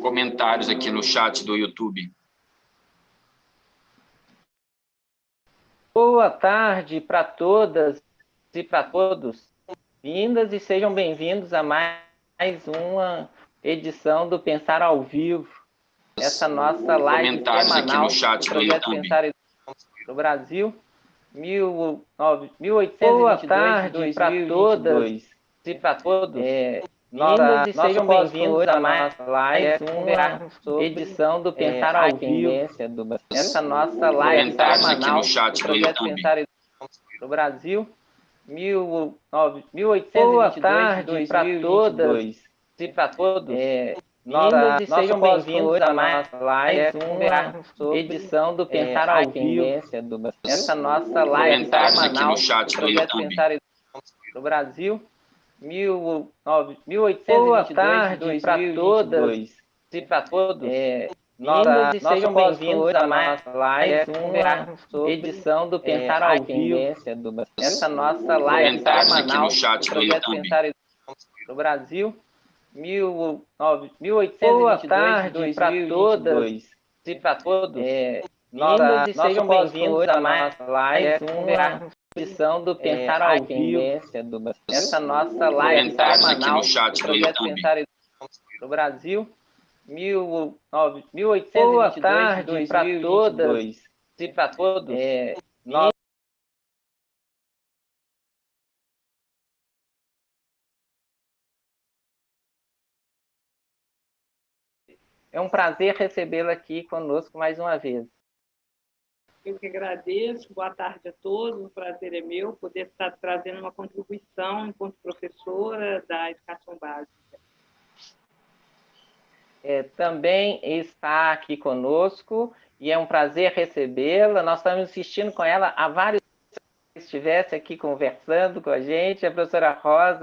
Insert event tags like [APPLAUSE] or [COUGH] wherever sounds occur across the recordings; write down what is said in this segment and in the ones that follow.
comentários aqui no chat do YouTube. Boa tarde para todas e para todos. Vindas e sejam bem-vindos a mais uma edição do Pensar ao Vivo. Essa nossa live comentários semanal aqui no chat do projeto YouTube. Pensar no Brasil. 1822 Boa tarde para todas e para todos. É, nossa, e sejam bem-vindos a mais live, uma edição do Pensar ao Vivo. Do... Essa nossa live semanal no chat do YouTube. Pensar no Brasil. 1822 Boa tarde para todas e para todos. É, nossa, e sejam bem-vindos a mais live, uma edição do Pensar ao Vivo. Do... Essa nossa live semanal no chat do YouTube. Pensar no Brasil. 1822 Boa tarde para todas e para todos. É, nossa, e sejam bem-vindos a mais live, uma edição do Pensar ao Vivo. Do... Essa nossa live semanal no chat do do projeto YouTube. Pensar no Brasil. 1822 Boa tarde para todas e para todos. É, nossa, e sejam bem-vindos a mais live, uma edição do Pensar ao Vivo. Do... Essa nossa live semanal no chat do do. Pensar no Brasil. 1822 Boa tarde para todas e para todos. É, nós É um prazer recebê-la aqui conosco mais uma vez. Eu que agradeço, boa tarde a todos, o prazer é meu poder estar trazendo uma contribuição enquanto professora da educação básica. É, também está aqui conosco e é um prazer recebê-la. Nós estamos insistindo com ela há vários anos que estivesse aqui conversando com a gente, a professora Rosa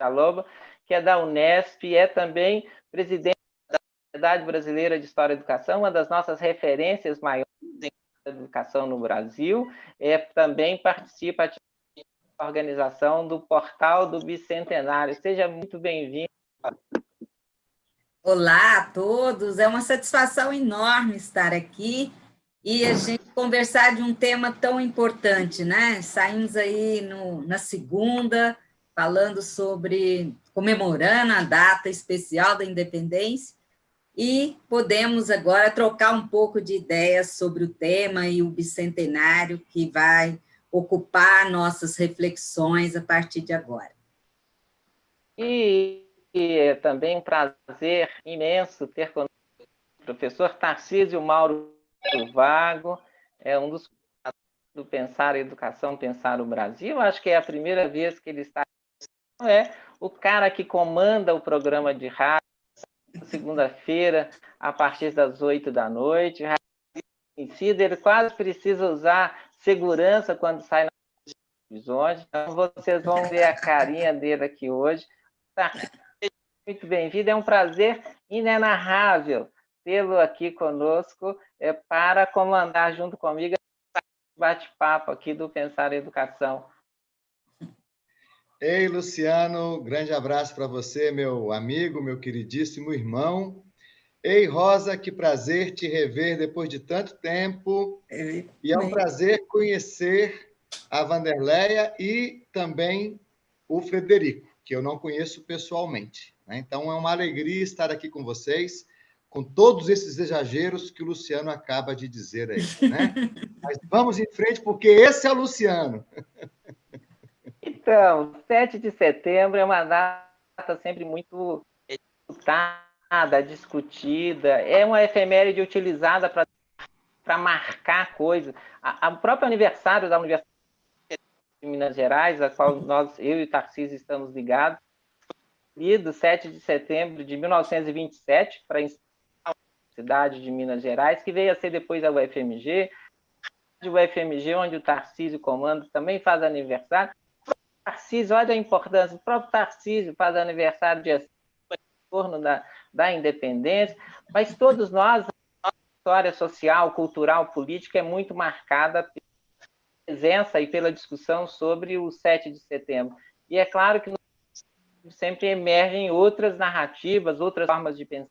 Chaloba, que é da Unesp é também presidente da Sociedade Brasileira de História e Educação, uma das nossas referências maiores em educação no Brasil. É, também participa da organização do Portal do Bicentenário. Seja muito bem-vindo. Olá a todos, é uma satisfação enorme estar aqui e a gente conversar de um tema tão importante, né? Saímos aí no, na segunda, falando sobre, comemorando a data especial da independência, e podemos agora trocar um pouco de ideias sobre o tema e o bicentenário que vai ocupar nossas reflexões a partir de agora. E e é também um prazer imenso ter conosco o professor Tarcísio Mauro Vago, é um dos do Pensar a Educação, Pensar o Brasil. Acho que é a primeira vez que ele está. É o cara que comanda o programa de rádio, segunda-feira, a partir das oito da noite. Ele quase precisa usar segurança quando sai nas televisões. Então, vocês vão ver a carinha dele aqui hoje. Tarcísio muito bem-vindo, é um prazer inenarrável tê-lo aqui conosco é, para comandar junto comigo bate-papo aqui do Pensar Educação. Ei, Luciano, grande abraço para você, meu amigo, meu queridíssimo irmão. Ei, Rosa, que prazer te rever depois de tanto tempo. E é um prazer conhecer a Vanderleia e também o Frederico, que eu não conheço pessoalmente. Né? Então, é uma alegria estar aqui com vocês, com todos esses exageros que o Luciano acaba de dizer aí. Né? [LAUGHS] Mas vamos em frente, porque esse é o Luciano. Então, 7 de setembro é uma data sempre muito disputada, discutida, é uma efeméride utilizada para marcar coisas. O próprio aniversário da Universidade de Minas Gerais, a qual nós, eu e o Tarcísio estamos ligados, do 7 de setembro de 1927 para a cidade de Minas Gerais, que veio a ser depois a UFMG, o UFMG, onde o Tarcísio comanda, também faz aniversário. Tarcísio, olha a importância, o próprio Tarcísio faz aniversário de torno da, da independência, mas todos nós, a história social, cultural, política é muito marcada pela presença e pela discussão sobre o 7 de setembro. E é claro que sempre emergem outras narrativas, outras formas de pensar.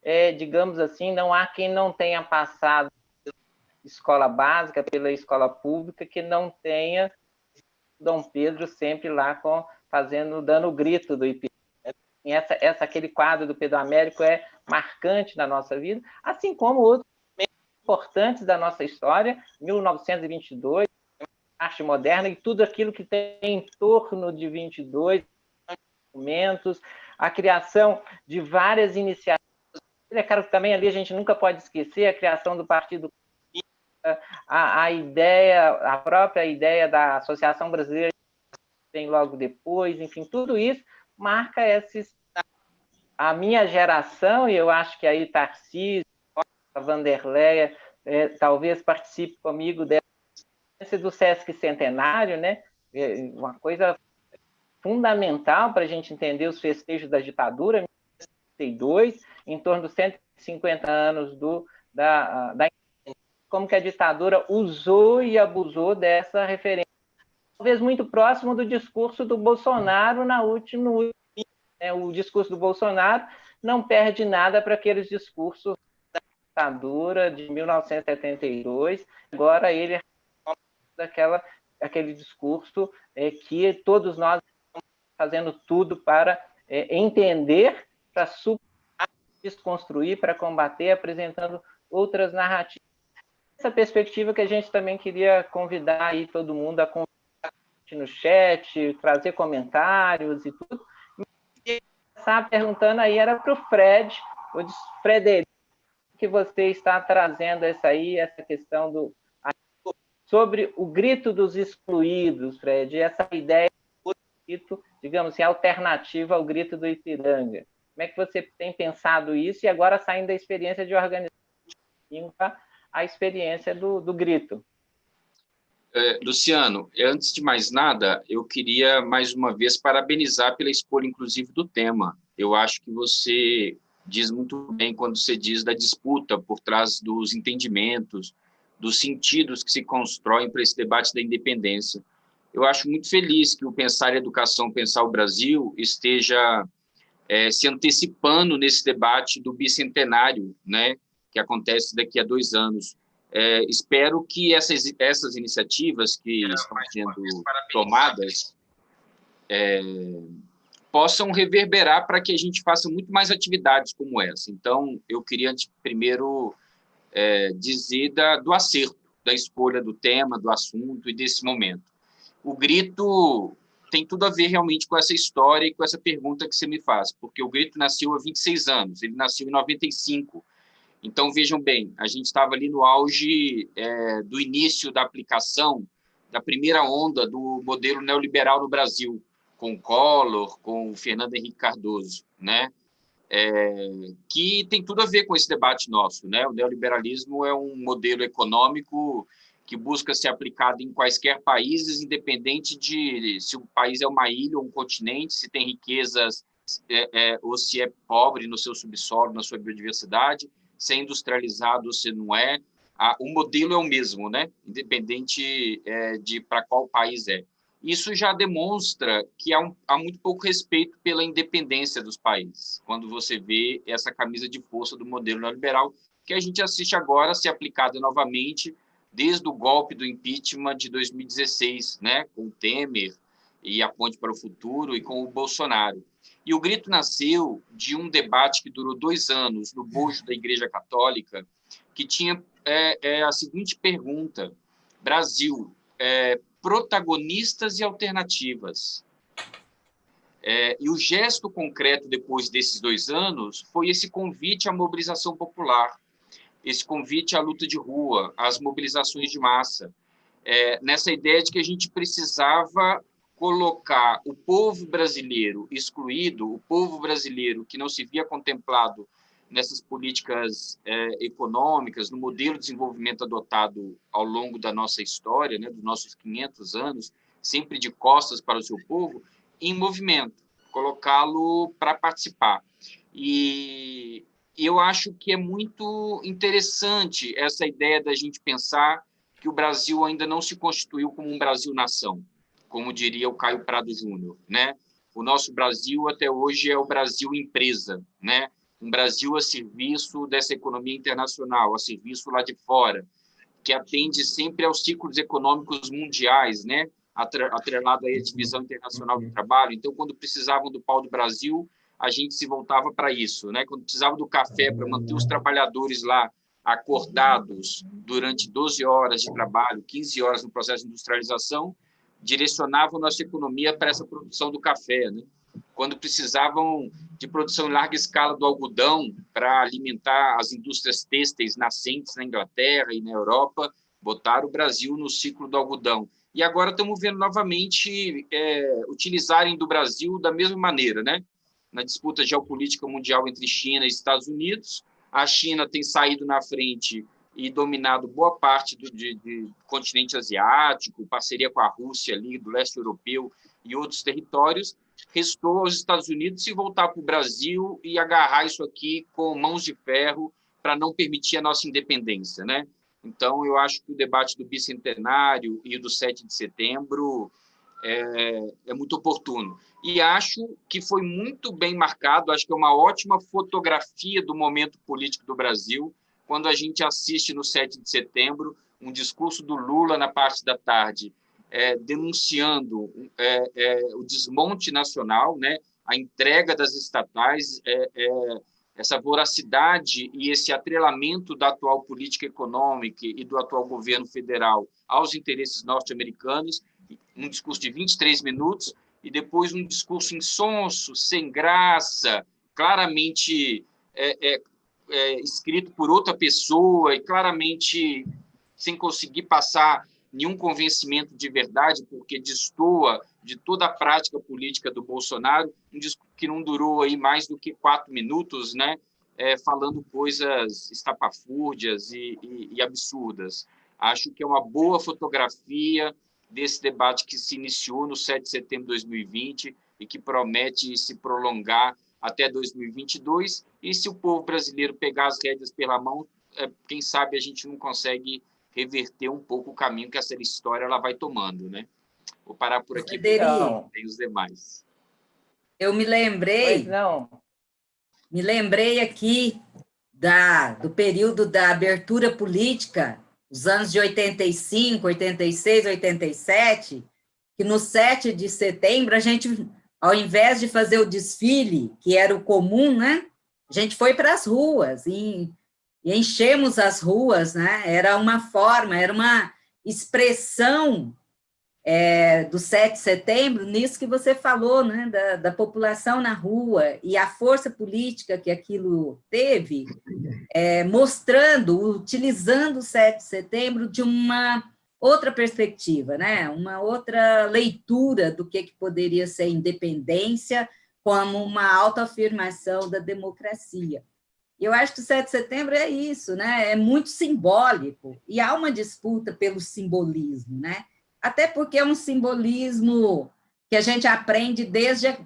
É, digamos assim, não há quem não tenha passado escola básica, pela escola pública, que não tenha Dom Pedro sempre lá com, fazendo, dando o grito do Ipiranga. Essa, essa, aquele quadro do Pedro Américo é marcante na nossa vida, assim como outros importantes da nossa história, 1922, arte moderna e tudo aquilo que tem em torno de 22, documentos, a criação de várias iniciativas. É claro que também ali a gente nunca pode esquecer a criação do Partido a, a ideia, a própria ideia da Associação Brasileira vem logo depois, enfim, tudo isso marca esses a minha geração, e eu acho que aí Tarcísio, Vanderleia, é, talvez participe comigo dessa do Sesc Centenário, né? É uma coisa fundamental para a gente entender os festejos da ditadura, 1962, em torno dos 150 anos do, da, da como que a ditadura usou e abusou dessa referência, talvez muito próximo do discurso do Bolsonaro na última, né, o discurso do Bolsonaro não perde nada para aqueles discursos da ditadura de 1972, agora ele é daquela aquele discurso é, que todos nós estamos fazendo tudo para é, entender, para desconstruir, para combater, apresentando outras narrativas essa perspectiva que a gente também queria convidar aí todo mundo a conversar no chat, trazer comentários e tudo. E perguntando aí era para o Fred, o Frederico, que você está trazendo essa aí, essa questão do sobre o grito dos excluídos, Fred, essa ideia do grito, digamos assim, alternativa ao grito do Ipiranga. Como é que você tem pensado isso e agora saindo da experiência de organização a experiência do, do grito. É, Luciano, antes de mais nada, eu queria mais uma vez parabenizar pela escolha, inclusive, do tema. Eu acho que você diz muito bem quando você diz da disputa por trás dos entendimentos, dos sentidos que se constroem para esse debate da independência. Eu acho muito feliz que o Pensar Educação, Pensar o Brasil esteja é, se antecipando nesse debate do bicentenário, né, que acontece daqui a dois anos. É, espero que essas, essas iniciativas que estão sendo tomadas é, possam reverberar para que a gente faça muito mais atividades como essa. Então, eu queria primeiro é, dizer da, do acerto, da escolha do tema, do assunto e desse momento. O grito tem tudo a ver realmente com essa história e com essa pergunta que você me faz, porque o grito nasceu há 26 anos, ele nasceu em 95, então, vejam bem, a gente estava ali no auge é, do início da aplicação da primeira onda do modelo neoliberal no Brasil, com Collor, com Fernando Henrique Cardoso, né? É, que tem tudo a ver com esse debate nosso. Né? O neoliberalismo é um modelo econômico que busca ser aplicado em quaisquer países, independente de se o país é uma ilha ou um continente, se tem riquezas é, é, ou se é pobre no seu subsolo, na sua biodiversidade, se é industrializado ou se não é, o modelo é o mesmo, né? independente é, de para qual país é. Isso já demonstra que há, um, há muito pouco respeito pela independência dos países, quando você vê essa camisa de força do modelo neoliberal, que a gente assiste agora ser aplicada novamente desde o golpe do impeachment de 2016, né, com o Temer e a ponte para o futuro e com o Bolsonaro. E o grito nasceu de um debate que durou dois anos no bojo da Igreja Católica, que tinha é, é a seguinte pergunta: Brasil, é, protagonistas e alternativas. É, e o gesto concreto depois desses dois anos foi esse convite à mobilização popular, esse convite à luta de rua, às mobilizações de massa, é, nessa ideia de que a gente precisava colocar o povo brasileiro excluído, o povo brasileiro que não se via contemplado nessas políticas é, econômicas, no modelo de desenvolvimento adotado ao longo da nossa história, né, dos nossos 500 anos, sempre de costas para o seu povo, em movimento, colocá-lo para participar. E eu acho que é muito interessante essa ideia da gente pensar que o Brasil ainda não se constituiu como um Brasil-nação como diria o Caio Prado Júnior, né? o nosso Brasil até hoje é o Brasil empresa, né? um Brasil a serviço dessa economia internacional, a serviço lá de fora, que atende sempre aos ciclos econômicos mundiais, né? atrelado à divisão internacional do trabalho. Então, quando precisavam do pau do Brasil, a gente se voltava para isso, né? Quando precisava do café para manter os trabalhadores lá acordados durante 12 horas de trabalho, 15 horas no processo de industrialização, direcionavam nossa economia para essa produção do café, né? Quando precisavam de produção em larga escala do algodão para alimentar as indústrias têxteis nascentes na Inglaterra e na Europa, botaram o Brasil no ciclo do algodão. E agora estamos vendo novamente é, utilizarem do Brasil da mesma maneira, né? Na disputa geopolítica mundial entre China e Estados Unidos, a China tem saído na frente e dominado boa parte do de, de continente asiático, parceria com a Rússia ali, do leste europeu e outros territórios. Restou aos Estados Unidos se voltar para o Brasil e agarrar isso aqui com mãos de ferro para não permitir a nossa independência, né? Então, eu acho que o debate do bicentenário e do 7 de setembro é, é, muito oportuno. E acho que foi muito bem marcado, acho que é uma ótima fotografia do momento político do Brasil, quando a gente assiste no 7 de setembro um discurso do Lula na parte da tarde, é, denunciando é, é o desmonte nacional, né, a entrega das estatais, é, é, essa voracidade e esse atrelamento da atual política econômica e do atual governo federal aos interesses norte-americanos, um discurso de 23 minutos, e depois um discurso insonso, sem graça, claramente é, é, é, escrito por outra pessoa e claramente sem conseguir passar nenhum convencimento de verdade, porque destoa de toda a prática política do Bolsonaro, um discurso que não durou aí mais do que quatro minutos, né? É, falando coisas estapafúrdias e, e, e absurdas. Acho que é uma boa fotografia desse debate que se iniciou no 7 de setembro de 2020 e que promete se prolongar até 2022. E se o povo brasileiro pegar as rédeas pela mão, é, quem sabe a gente não consegue reverter um pouco o caminho que essa história ela vai tomando, né? Vou parar por aqui, porque tem os demais. Eu me lembrei... não. Me lembrei aqui da, do período da abertura política os anos de 85, 86, 87, que no 7 de setembro a gente, ao invés de fazer o desfile, que era o comum, né, a gente foi para as ruas e, e enchemos as ruas, né, era uma forma, era uma expressão é, do 7 de setembro, nisso que você falou, né, da, da, população na rua e a força política que aquilo teve, é, mostrando, utilizando o 7 de setembro de uma outra perspectiva, né, uma outra leitura do que, que poderia ser independência como uma autoafirmação da democracia. Eu acho que o 7 de setembro é isso, né? é muito simbólico, e há uma disputa pelo simbolismo, né? até porque é um simbolismo que a gente aprende desde,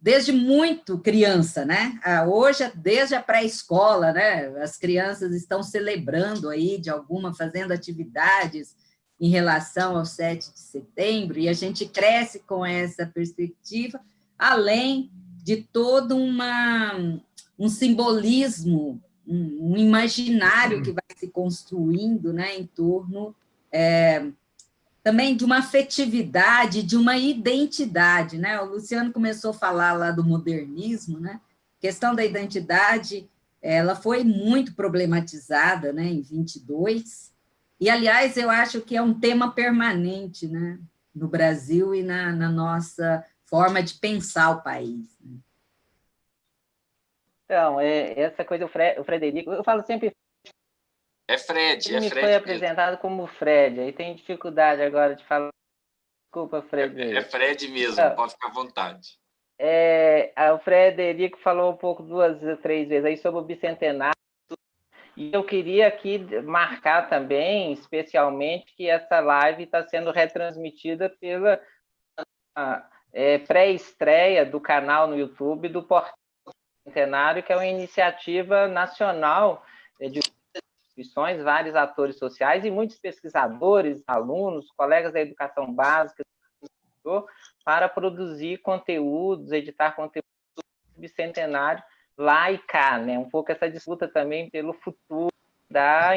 desde muito criança, né? Ah, hoje, desde a pré-escola, né? As crianças estão celebrando aí, de alguma, fazendo atividades em relação ao 7 de setembro, e a gente cresce com essa perspectiva, além de todo uma, um simbolismo, um, um imaginário que vai se construindo né, em torno é, também de uma afetividade, de uma identidade, né? O Luciano começou a falar lá do modernismo, né? A questão da identidade, ela foi muito problematizada, né, em 22, e, aliás, eu acho que é um tema permanente, né, no Brasil e na, na nossa forma de pensar o país. Né? Então, é, essa coisa, o, Fre o Frederico, eu falo sempre é Fred, Ele é me Fred. foi apresentado como Fred, aí tem dificuldade agora de falar. Desculpa, Fred. É, é Fred mesmo, ah, pode ficar à vontade. É, o Frederico falou um pouco, duas, três vezes aí sobre o bicentenário, e eu queria aqui marcar também, especialmente, que essa live está sendo retransmitida pela é, pré-estreia do canal no YouTube do Portal Centenário, que é uma iniciativa nacional de instituições, vários atores sociais e muitos pesquisadores, alunos, colegas da educação básica, para produzir conteúdos, editar conteúdos bicentenário lá e cá, né? Um pouco essa disputa também pelo futuro da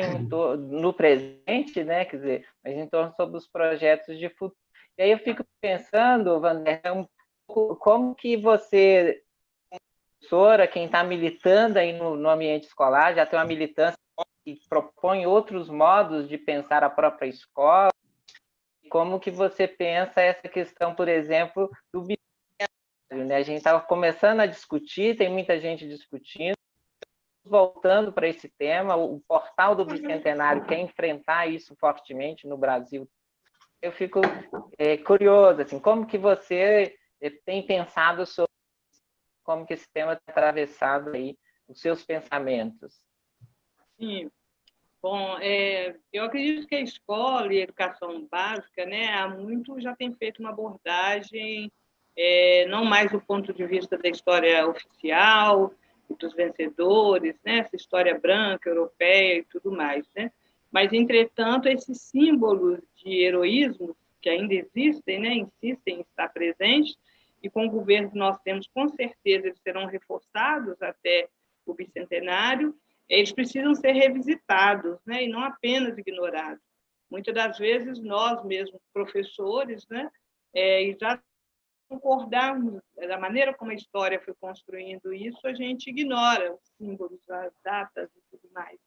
no presente, né? Quer dizer, mas em torno sobre os projetos de futuro. E aí eu fico pensando, Wander, um como que você, professora, quem está militando aí no, no ambiente escolar, já tem uma militância que propõe outros modos de pensar a própria escola, como que você pensa essa questão, por exemplo, do né? A gente estava começando a discutir, tem muita gente discutindo, voltando para esse tema, o portal do bicentenário quer enfrentar isso fortemente no Brasil. Eu fico é, curioso, assim, como que você é, tem pensado sobre como que esse tema tem atravessado aí os seus pensamentos? Sim, Bom, é, eu acredito que a escola e a educação básica, né, há muito já tem feito uma abordagem, é, não mais do ponto de vista da história oficial, dos vencedores, né, essa história branca, europeia e tudo mais, né? Mas, entretanto, esses símbolos de heroísmo que ainda existem, né, insistem em estar presentes, e com o governo nós temos, com certeza, eles serão reforçados até o bicentenário, eles precisam ser revisitados, né, e não apenas ignorados. Muitas das vezes nós mesmos, professores, né, é, já concordarmos da maneira como a história foi construindo isso, a gente ignora os símbolos, as datas e tudo mais.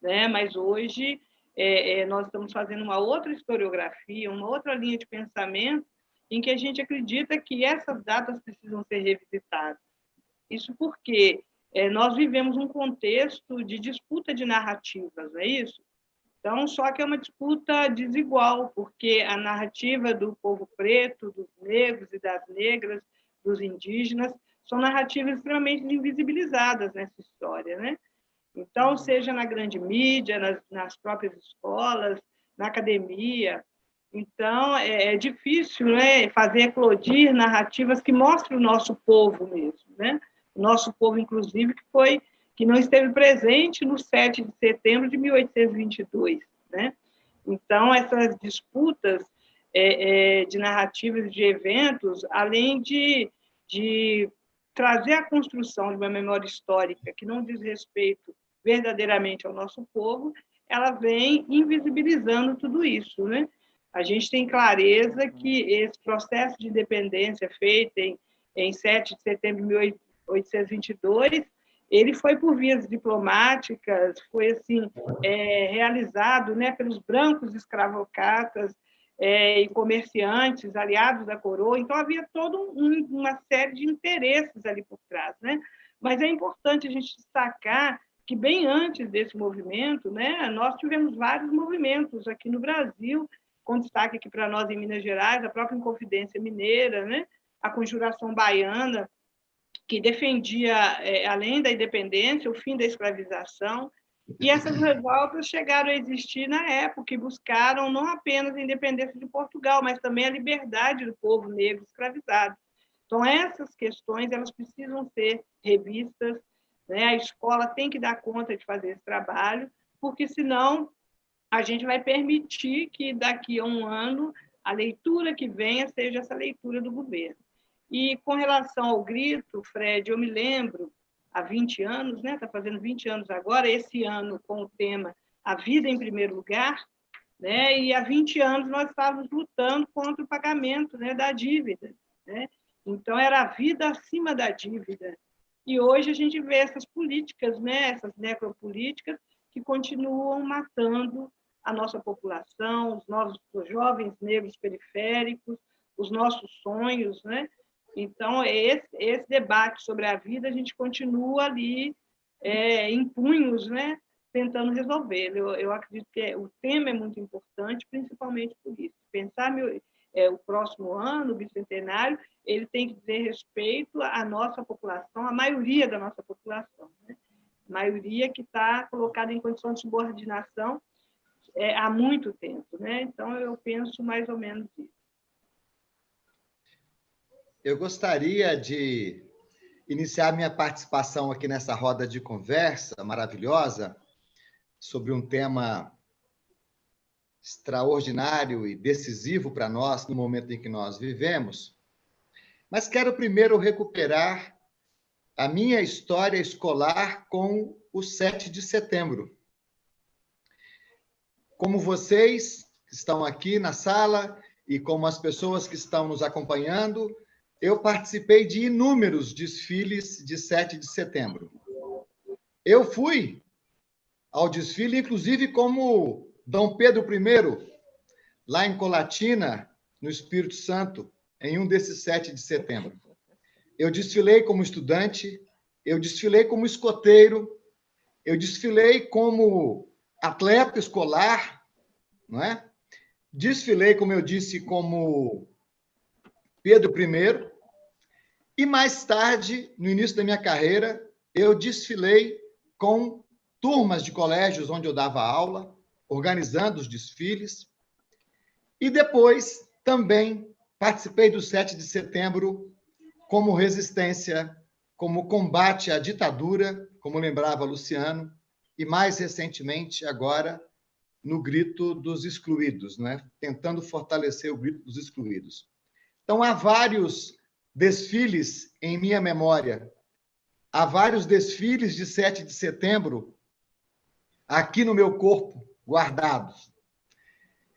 Né? Mas hoje é, é, nós estamos fazendo uma outra historiografia, uma outra linha de pensamento, em que a gente acredita que essas datas precisam ser revisitadas. Isso porque é, nós vivemos um contexto de disputa de narrativas, não é isso? Então, só que é uma disputa desigual, porque a narrativa do povo preto, dos negros e das negras, dos indígenas, são narrativas extremamente invisibilizadas nessa história, né? Então, seja na grande mídia, nas, nas próprias escolas, na academia. Então, é, é difícil né, fazer eclodir narrativas que mostrem o nosso povo mesmo, né? nosso povo, inclusive, que foi que não esteve presente no 7 de setembro de 1822. Né? Então, essas disputas é, é, de narrativas de eventos, além de, de trazer a construção de uma memória histórica que não diz respeito verdadeiramente ao nosso povo, ela vem invisibilizando tudo isso. Né? A gente tem clareza que esse processo de independência feito em, em 7 de setembro de 1822, ele foi por vias diplomáticas, foi assim é, realizado né, pelos brancos escravocatas é, e comerciantes aliados da coroa, então havia toda um, uma série de interesses ali por trás. Né? Mas é importante a gente destacar que bem antes desse movimento, né, nós tivemos vários movimentos aqui no Brasil, com destaque aqui para nós em Minas Gerais, a própria Inconfidência Mineira, né, a Conjuração Baiana, que defendia, é, além da independência, o fim da escravização. E essas revoltas chegaram a existir na época e buscaram não apenas a independência de Portugal, mas também a liberdade do povo negro escravizado. Então, essas questões elas precisam ser revistas, né? a escola tem que dar conta de fazer esse trabalho, porque senão a gente vai permitir que daqui a um ano a leitura que venha seja essa leitura do governo. E com relação ao grito, Fred, eu me lembro, há 20 anos, né? Está fazendo 20 anos agora, esse ano com o tema A Vida em Primeiro Lugar, né? E há 20 anos nós estávamos lutando contra o pagamento né, da dívida, né? Então era a vida acima da dívida. E hoje a gente vê essas políticas, né, essas necropolíticas que continuam matando a nossa população, os nossos os jovens negros periféricos, os nossos sonhos, né? Então, esse, esse debate sobre a vida, a gente continua ali é, em punhos, né, tentando resolver. Eu, eu acredito que é, o tema é muito importante, principalmente por isso. Pensar meu, é, o próximo ano, o bicentenário, ele tem que dizer respeito à nossa população, à maioria da nossa população. Né? maioria que está colocada em condição de subordinação é, há muito tempo. Né? Então, eu penso mais ou menos isso. Eu gostaria de iniciar minha participação aqui nessa roda de conversa maravilhosa sobre um tema extraordinário e decisivo para nós no momento em que nós vivemos, Mas quero primeiro recuperar a minha história escolar com o 7 de setembro. Como vocês que estão aqui na sala e como as pessoas que estão nos acompanhando, eu participei de inúmeros desfiles de 7 de setembro. Eu fui ao desfile, inclusive, como Dom Pedro I, lá em Colatina, no Espírito Santo, em um desses 7 de setembro. Eu desfilei como estudante, eu desfilei como escoteiro, eu desfilei como atleta escolar, não é? Desfilei, como eu disse, como Pedro I. E mais tarde, no início da minha carreira, eu desfilei com turmas de colégios onde eu dava aula, organizando os desfiles. E depois também participei do 7 de setembro como resistência como combate à ditadura, como lembrava Luciano, e mais recentemente, agora, no grito dos excluídos, né? tentando fortalecer o grito dos excluídos. Então, há vários desfiles em minha memória, há vários desfiles de 7 de setembro aqui no meu corpo, guardados.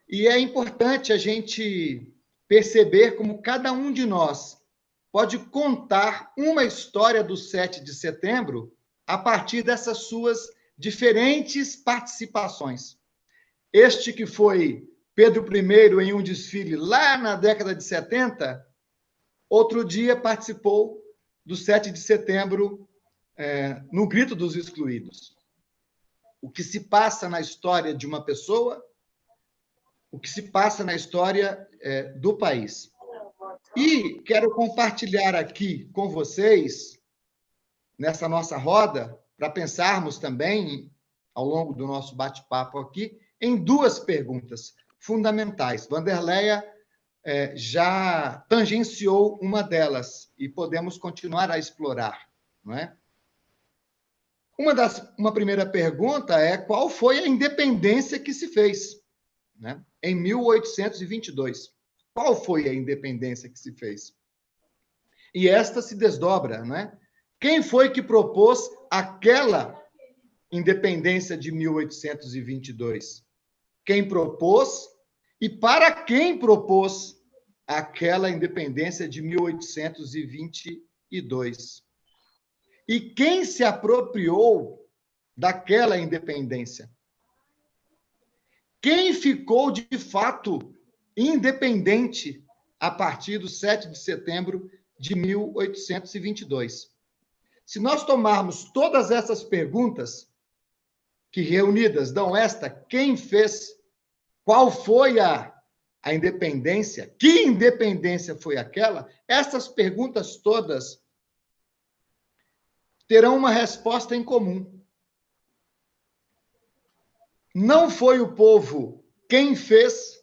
E é importante a gente perceber como cada um de nós pode contar uma história do 7 de setembro a partir dessas suas diferentes participações. Este que foi Pedro I em um desfile lá na década de 70, outro dia participou do 7 de setembro é, no Grito dos Excluídos. O que se passa na história de uma pessoa, o que se passa na história é, do país. E quero compartilhar aqui com vocês, nessa nossa roda, para pensarmos também, ao longo do nosso bate-papo aqui, em duas perguntas fundamentais. Vanderleia é, já tangenciou uma delas e podemos continuar a explorar, não é? Uma, das, uma primeira pergunta é qual foi a independência que se fez né, em 1822? Qual foi a independência que se fez? E esta se desdobra, não é? Quem foi que propôs aquela independência de 1822? Quem propôs e para quem propôs aquela independência de 1822? E quem se apropriou daquela independência? Quem ficou de fato independente a partir do 7 de setembro de 1822. Se nós tomarmos todas essas perguntas, que reunidas dão esta: quem fez, qual foi a, a independência, que independência foi aquela, essas perguntas todas terão uma resposta em comum. Não foi o povo quem fez,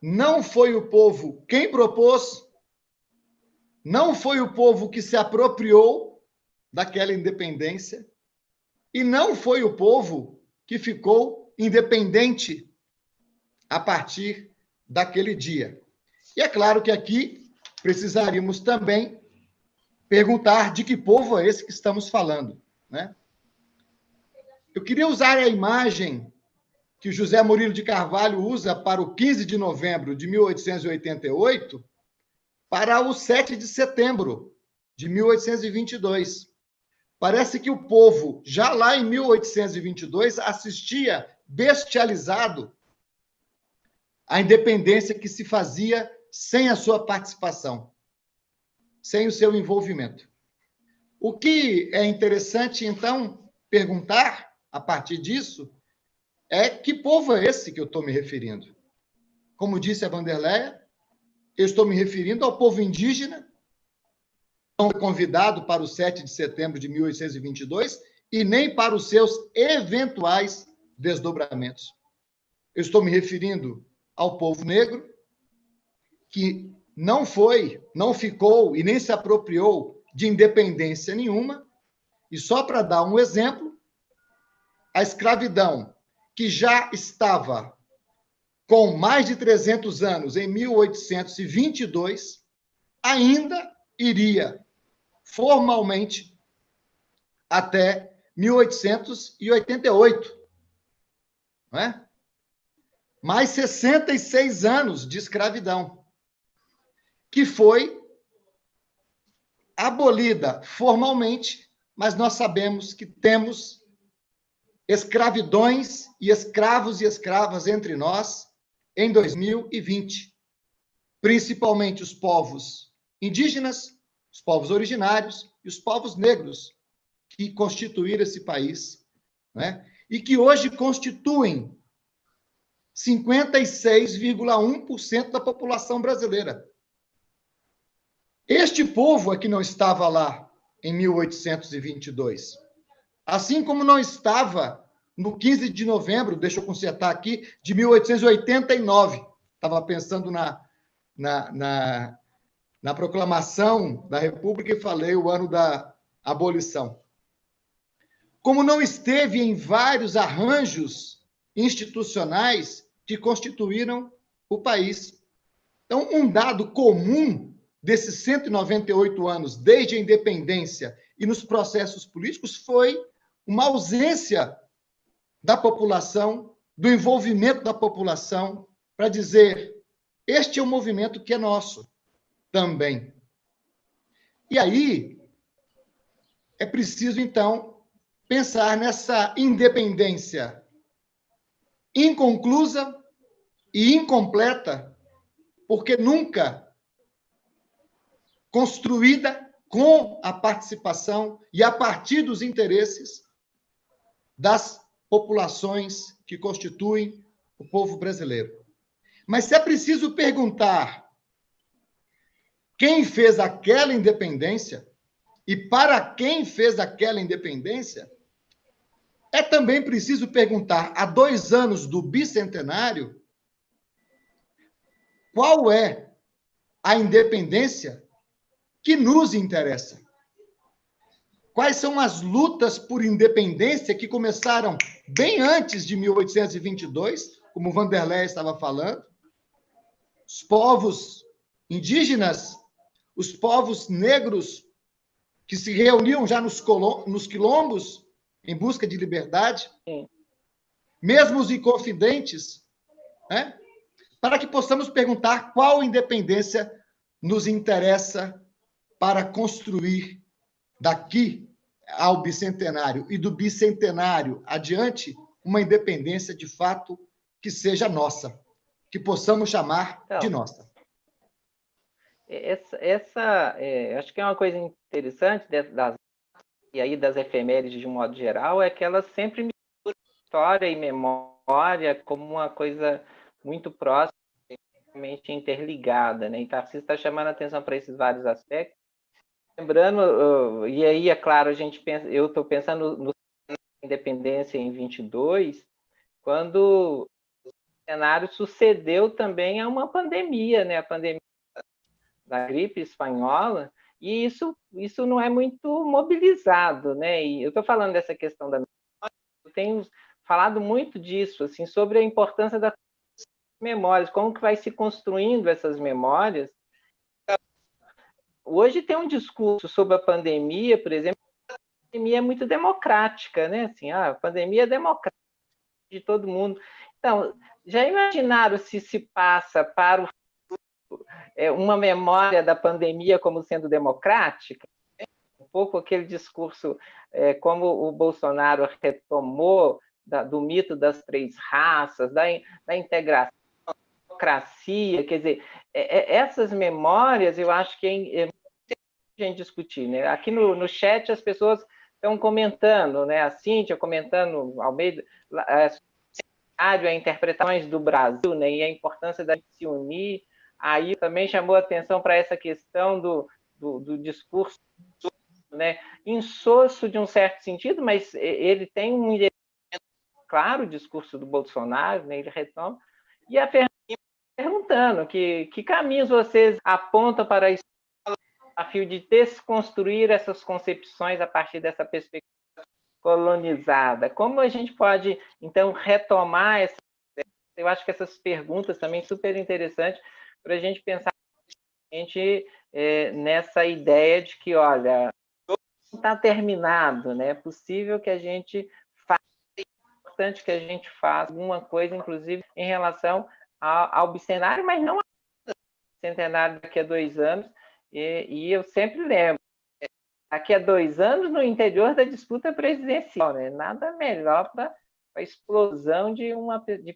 não foi o povo quem propôs, não foi o povo que se apropriou daquela independência, e não foi o povo que ficou independente a partir daquele dia. E é claro que aqui precisaríamos também perguntar de que povo é esse que estamos falando, né? Eu queria usar a imagem que José Murilo de Carvalho usa para o 15 de novembro de 1888 para o 7 de setembro de 1822. Parece que o povo, já lá em 1822, assistia bestializado à independência que se fazia sem a sua participação, sem o seu envolvimento. O que é interessante, então, perguntar a partir disso é que povo é esse que eu estou me referindo? Como disse a Vanderleia, eu estou me referindo ao povo indígena, convidado para o 7 de setembro de 1822 e nem para os seus eventuais desdobramentos. Eu estou me referindo ao povo negro, que não foi, não ficou e nem se apropriou de independência nenhuma. E só para dar um exemplo, a escravidão que já estava com mais de 300 anos, em 1822, ainda iria formalmente até 1888. Não é? Mais 66 anos de escravidão, que foi abolida formalmente, mas nós sabemos que temos escravidões e escravos e escravas entre nós em 2020, principalmente os povos indígenas, os povos originários e os povos negros que constituíram esse país, né? E que hoje constituem 56,1% da população brasileira. Este povo é que não estava lá em 1822. Assim como não estava no 15 de novembro, deixa eu consertar aqui, de 1889. Estava pensando na, na, na, na proclamação da República e falei o ano da abolição. Como não esteve em vários arranjos institucionais que constituíram o país. Então, um dado comum desses 198 anos, desde a independência e nos processos políticos, foi uma ausência da população, do envolvimento da população, para dizer: este é um movimento que é nosso também. E aí, é preciso, então, pensar nessa independência inconclusa e incompleta, porque nunca construída com a participação e a partir dos interesses das populações que constituem o povo brasileiro. Mas se é preciso perguntar quem fez aquela independência e para quem fez aquela independência, é também preciso perguntar, há dois anos do bicentenário, qual é a independência que nos interessa? Quais são as lutas por independência que começaram bem antes de 1822, como Vanderlei estava falando? Os povos indígenas, os povos negros que se reuniam já nos, nos quilombos em busca de liberdade, Sim. mesmo os inconfidentes, né? para que possamos perguntar qual independência nos interessa para construir daqui ao bicentenário e do bicentenário adiante uma independência de fato que seja nossa, que possamos chamar então, de nossa. Essa, essa é, acho que é uma coisa interessante das e aí das efemérides de um modo geral, é que elas sempre misturam história e memória como uma coisa muito próxima, interligada, né? E Tarcísio está chamando a atenção para esses vários aspectos. Lembrando, e aí, é claro, a gente pensa, eu estou pensando no independência em 22, quando o cenário sucedeu também a uma pandemia, né? A pandemia da gripe espanhola, e isso, isso não é muito mobilizado, né? E eu estou falando dessa questão da memória, eu tenho falado muito disso, assim, sobre a importância das memórias, como que vai se construindo essas memórias. Hoje tem um discurso sobre a pandemia, por exemplo, a pandemia é muito democrática, né? Assim, ah, a pandemia é democrática de todo mundo. Então, já imaginaram se se passa para o uma memória da pandemia como sendo democrática, um pouco aquele discurso, é, como o Bolsonaro retomou da, do mito das três raças, da, da integração, da democracia, quer dizer, é, é, essas memórias eu acho que é, é gente discutir. Né? Aqui no, no chat as pessoas estão comentando, né? a Cíntia comentando ao meio é, a interpretações do Brasil né? e a importância da se unir aí também chamou atenção para essa questão do, do, do, discurso né, insosso de um certo sentido, mas ele tem um claro, o discurso do Bolsonaro, né, ele retoma, e a Fernanda perguntando que, que caminhos vocês apontam para isso a fio de desconstruir essas concepções a partir dessa perspectiva colonizada. Como a gente pode, então, retomar essa... Eu acho que essas perguntas também super interessantes para a gente pensar gente é, nessa ideia de que, olha, não está terminado, né? É possível que a gente faça, é importante que a gente faça alguma coisa, inclusive em relação ao, ao bicentenário, mas não ao centenário daqui a dois anos. E, e eu sempre lembro, daqui a dois anos, no interior da disputa presidencial, né? Nada melhor para a explosão de uma de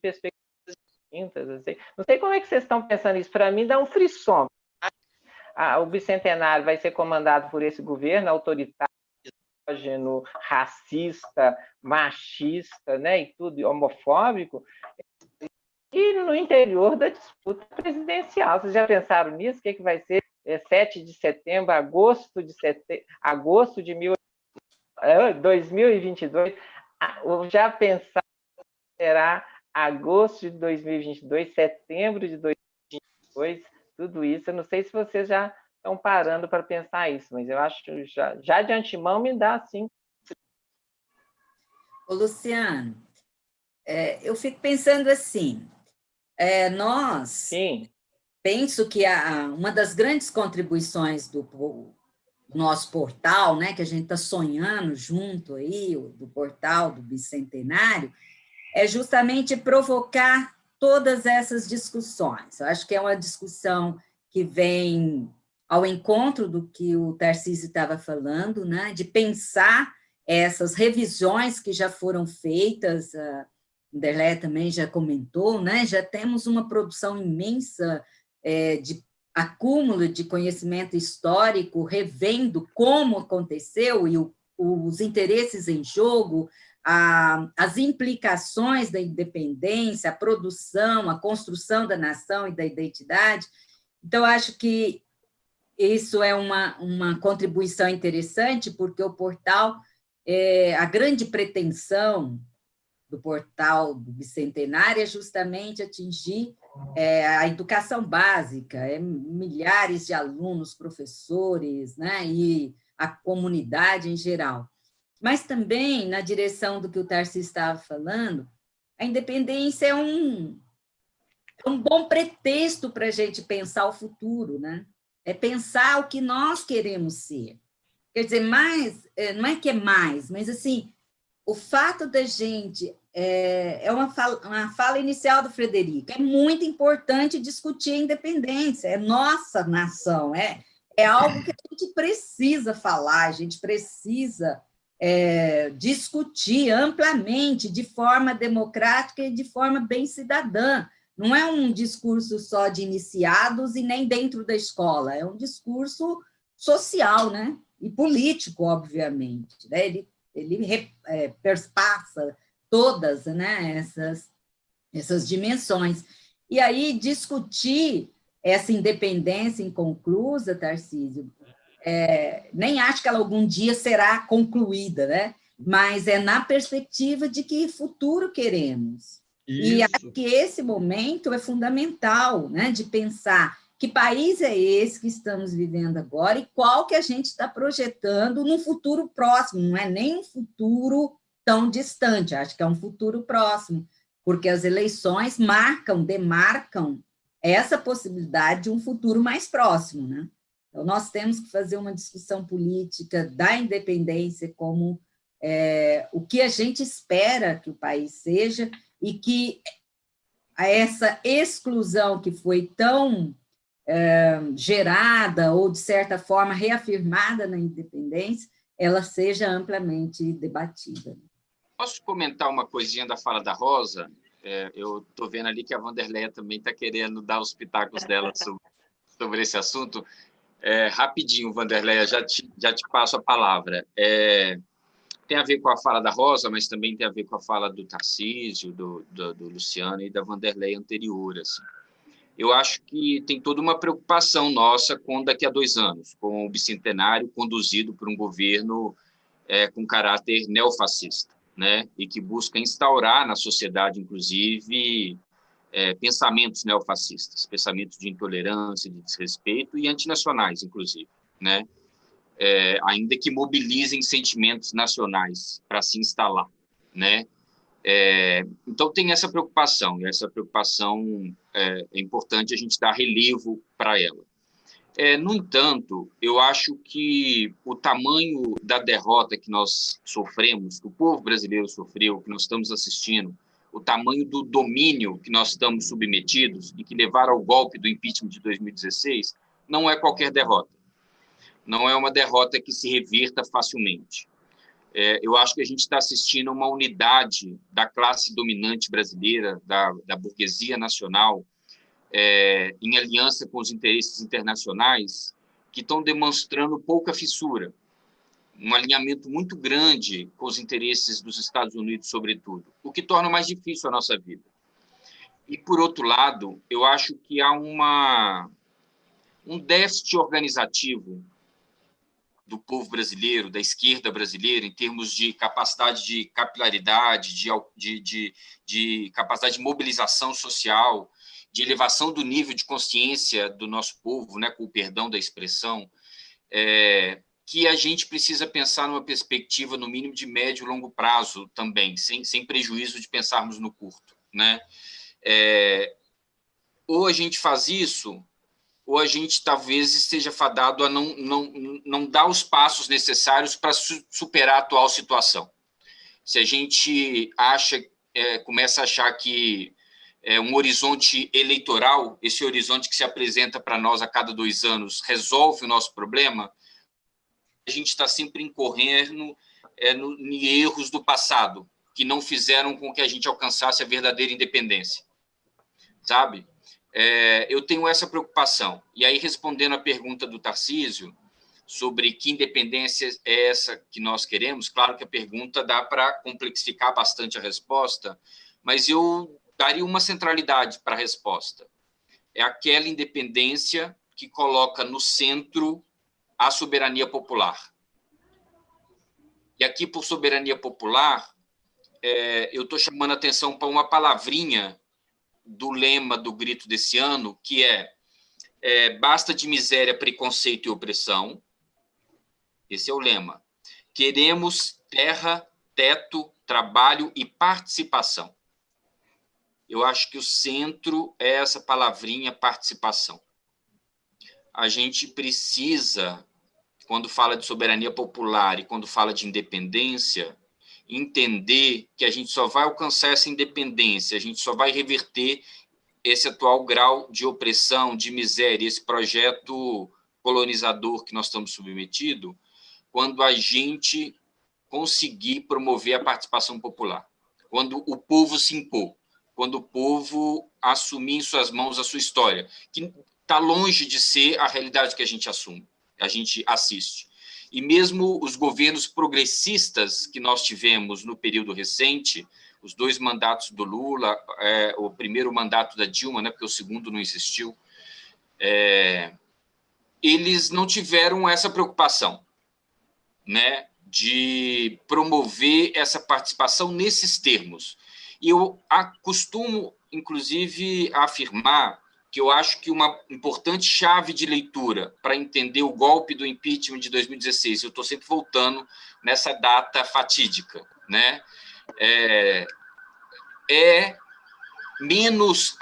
perspectivas distintas. Assim. Não sei como é que vocês estão pensando isso. Para mim, dá um frisson o bicentenário vai ser comandado por esse governo autoritário, racista, machista, né, e tudo homofóbico, e no interior da disputa presidencial. Vocês já pensaram nisso? O que, é que vai ser é 7 de setembro, agosto de setembro, agosto de mil, 2022? Ah, já pensaram será agosto de 2022, setembro de 2022? tudo isso. Eu não sei se vocês já estão parando para pensar isso, mas eu acho que já, já de antemão me dá assim. Ô, Luciano, é, eu fico pensando assim, é, nós, Sim. penso que a, uma das grandes contribuições do, do nosso portal, né, que a gente está sonhando junto aí, do portal do Bicentenário, é justamente provocar todas essas discussões. Eu acho que é uma discussão que vem ao encontro do que o Tarcísio estava falando, né, de pensar essas revisões que já foram feitas, a Anderlé também já comentou, né, já temos uma produção imensa é, de acúmulo de conhecimento histórico, revendo como aconteceu e o, os interesses em jogo, a, as implicações da independência, a produção, a construção da nação e da identidade. Então, acho que isso é uma, uma contribuição interessante, porque o portal, é, a grande pretensão do portal do Bicentenário é justamente atingir é, a educação básica, é, milhares de alunos, professores, né, e a comunidade em geral. Mas também, na direção do que o Tarcísio estava falando, a independência é um, é um bom pretexto para a gente pensar o futuro, né? É pensar o que nós queremos ser. Quer dizer, mais, é, não é que é mais, mas assim, o fato da gente, é, é uma, fala, uma fala inicial do Frederico, é muito importante discutir a independência, é nossa nação, é, é algo que a gente precisa falar, a gente precisa é, discutir amplamente, de forma democrática e de forma bem cidadã. Não é um discurso só de iniciados e nem dentro da escola, é um discurso social né? e político, obviamente. Né? Ele, ele é, perspassa todas né, essas, essas dimensões. E aí, discutir essa independência inconclusa, Tarcísio, é, nem acho que ela algum dia será concluída, né? mas é na perspectiva de que futuro queremos. Isso. E acho que esse momento é fundamental, né? de pensar que país é esse que estamos vivendo agora e qual que a gente está projetando no futuro próximo, não é nem um futuro tão distante, acho que é um futuro próximo, porque as eleições marcam, demarcam essa possibilidade de um futuro mais próximo, né? Então, nós temos que fazer uma discussão política da independência como é, o que a gente espera que o país seja e que essa exclusão que foi tão é, gerada ou, de certa forma, reafirmada na independência, ela seja amplamente debatida. Posso comentar uma coisinha da fala da Rosa? É, eu estou vendo ali que a Vanderleia também está querendo dar os pitacos dela [LAUGHS] sobre, sobre esse assunto. É, rapidinho, Vanderleia, já te, já te passo a palavra. É, tem a ver com a fala da Rosa, mas também tem a ver com a fala do Tarcísio, do, do, do Luciano e da Vanderleia anterior. Assim. Eu acho que tem toda uma preocupação nossa com daqui a dois anos, com o bicentenário conduzido por um governo é, com caráter neofascista, né? e que busca instaurar na sociedade, inclusive, é, pensamentos neofascistas, pensamentos de intolerância, de desrespeito e antinacionais, inclusive, né? É, ainda que mobilizem sentimentos nacionais para se instalar, né? É, então tem essa preocupação e essa preocupação é, é importante a gente dar relevo para ela. É, no entanto, eu acho que o tamanho da derrota que nós sofremos, que o povo brasileiro sofreu, que nós estamos assistindo, o tamanho do domínio que nós estamos submetidos e que levaram ao golpe do impeachment de 2016, não é qualquer derrota. Não é uma derrota que se revirta facilmente. É, eu acho que a gente está assistindo uma unidade da classe dominante brasileira, da, da burguesia nacional, é, em aliança com os interesses internacionais, que estão demonstrando pouca fissura, um alinhamento muito grande com os interesses dos Estados Unidos, sobretudo, o que torna mais difícil a nossa vida. E, por outro lado, eu acho que há uma, um déficit organizativo do povo brasileiro, da esquerda brasileira, em termos de capacidade de capilaridade, de, de, de, de capacidade de mobilização social, de elevação do nível de consciência do nosso povo, né, com o perdão da expressão, é, que a gente precisa pensar numa perspectiva, no mínimo, de médio e longo prazo também, sem, sem prejuízo de pensarmos no curto. Né? É, ou a gente faz isso, ou a gente talvez esteja fadado a não, não, não dar os passos necessários para su superar a atual situação. Se a gente acha, é, começa a achar que é, um horizonte eleitoral, esse horizonte que se apresenta para nós a cada dois anos, resolve o nosso problema, a gente está sempre incorrendo é, no, em erros do passado, que não fizeram com que a gente alcançasse a verdadeira independência. Sabe? É, eu tenho essa preocupação. E aí, respondendo à pergunta do Tarcísio, sobre que independência é essa que nós queremos, claro que a pergunta dá para complexificar bastante a resposta, mas eu daria uma centralidade para a resposta. É aquela independência que coloca no centro a soberania popular. E aqui, por soberania popular, é, eu estou chamando a atenção para uma palavrinha do lema do grito desse ano, que é, é basta de miséria, preconceito e opressão. Esse é o lema. Queremos terra, teto, trabalho e participação eu acho que o centro é essa palavrinha participação. A gente precisa, quando fala de soberania popular e quando fala de independência, entender que a gente só vai alcançar essa independência, a gente só vai reverter esse atual grau de opressão, de miséria, esse projeto colonizador que nós estamos submetidos, quando a gente conseguir promover a participação popular, quando o povo se impor quando o povo assumir em suas mãos a sua história, que está longe de ser a realidade que a gente assume, a gente assiste. E mesmo os governos progressistas que nós tivemos no período recente, os dois mandatos do Lula, é, o primeiro mandato da Dilma, né, porque o segundo não existiu, é, eles não tiveram essa preocupação, né, de promover essa participação nesses termos. E eu costumo, inclusive, afirmar que eu acho que uma importante chave de leitura para entender o golpe do impeachment de 2016, eu estou sempre voltando nessa data fatídica, né? é, é menos,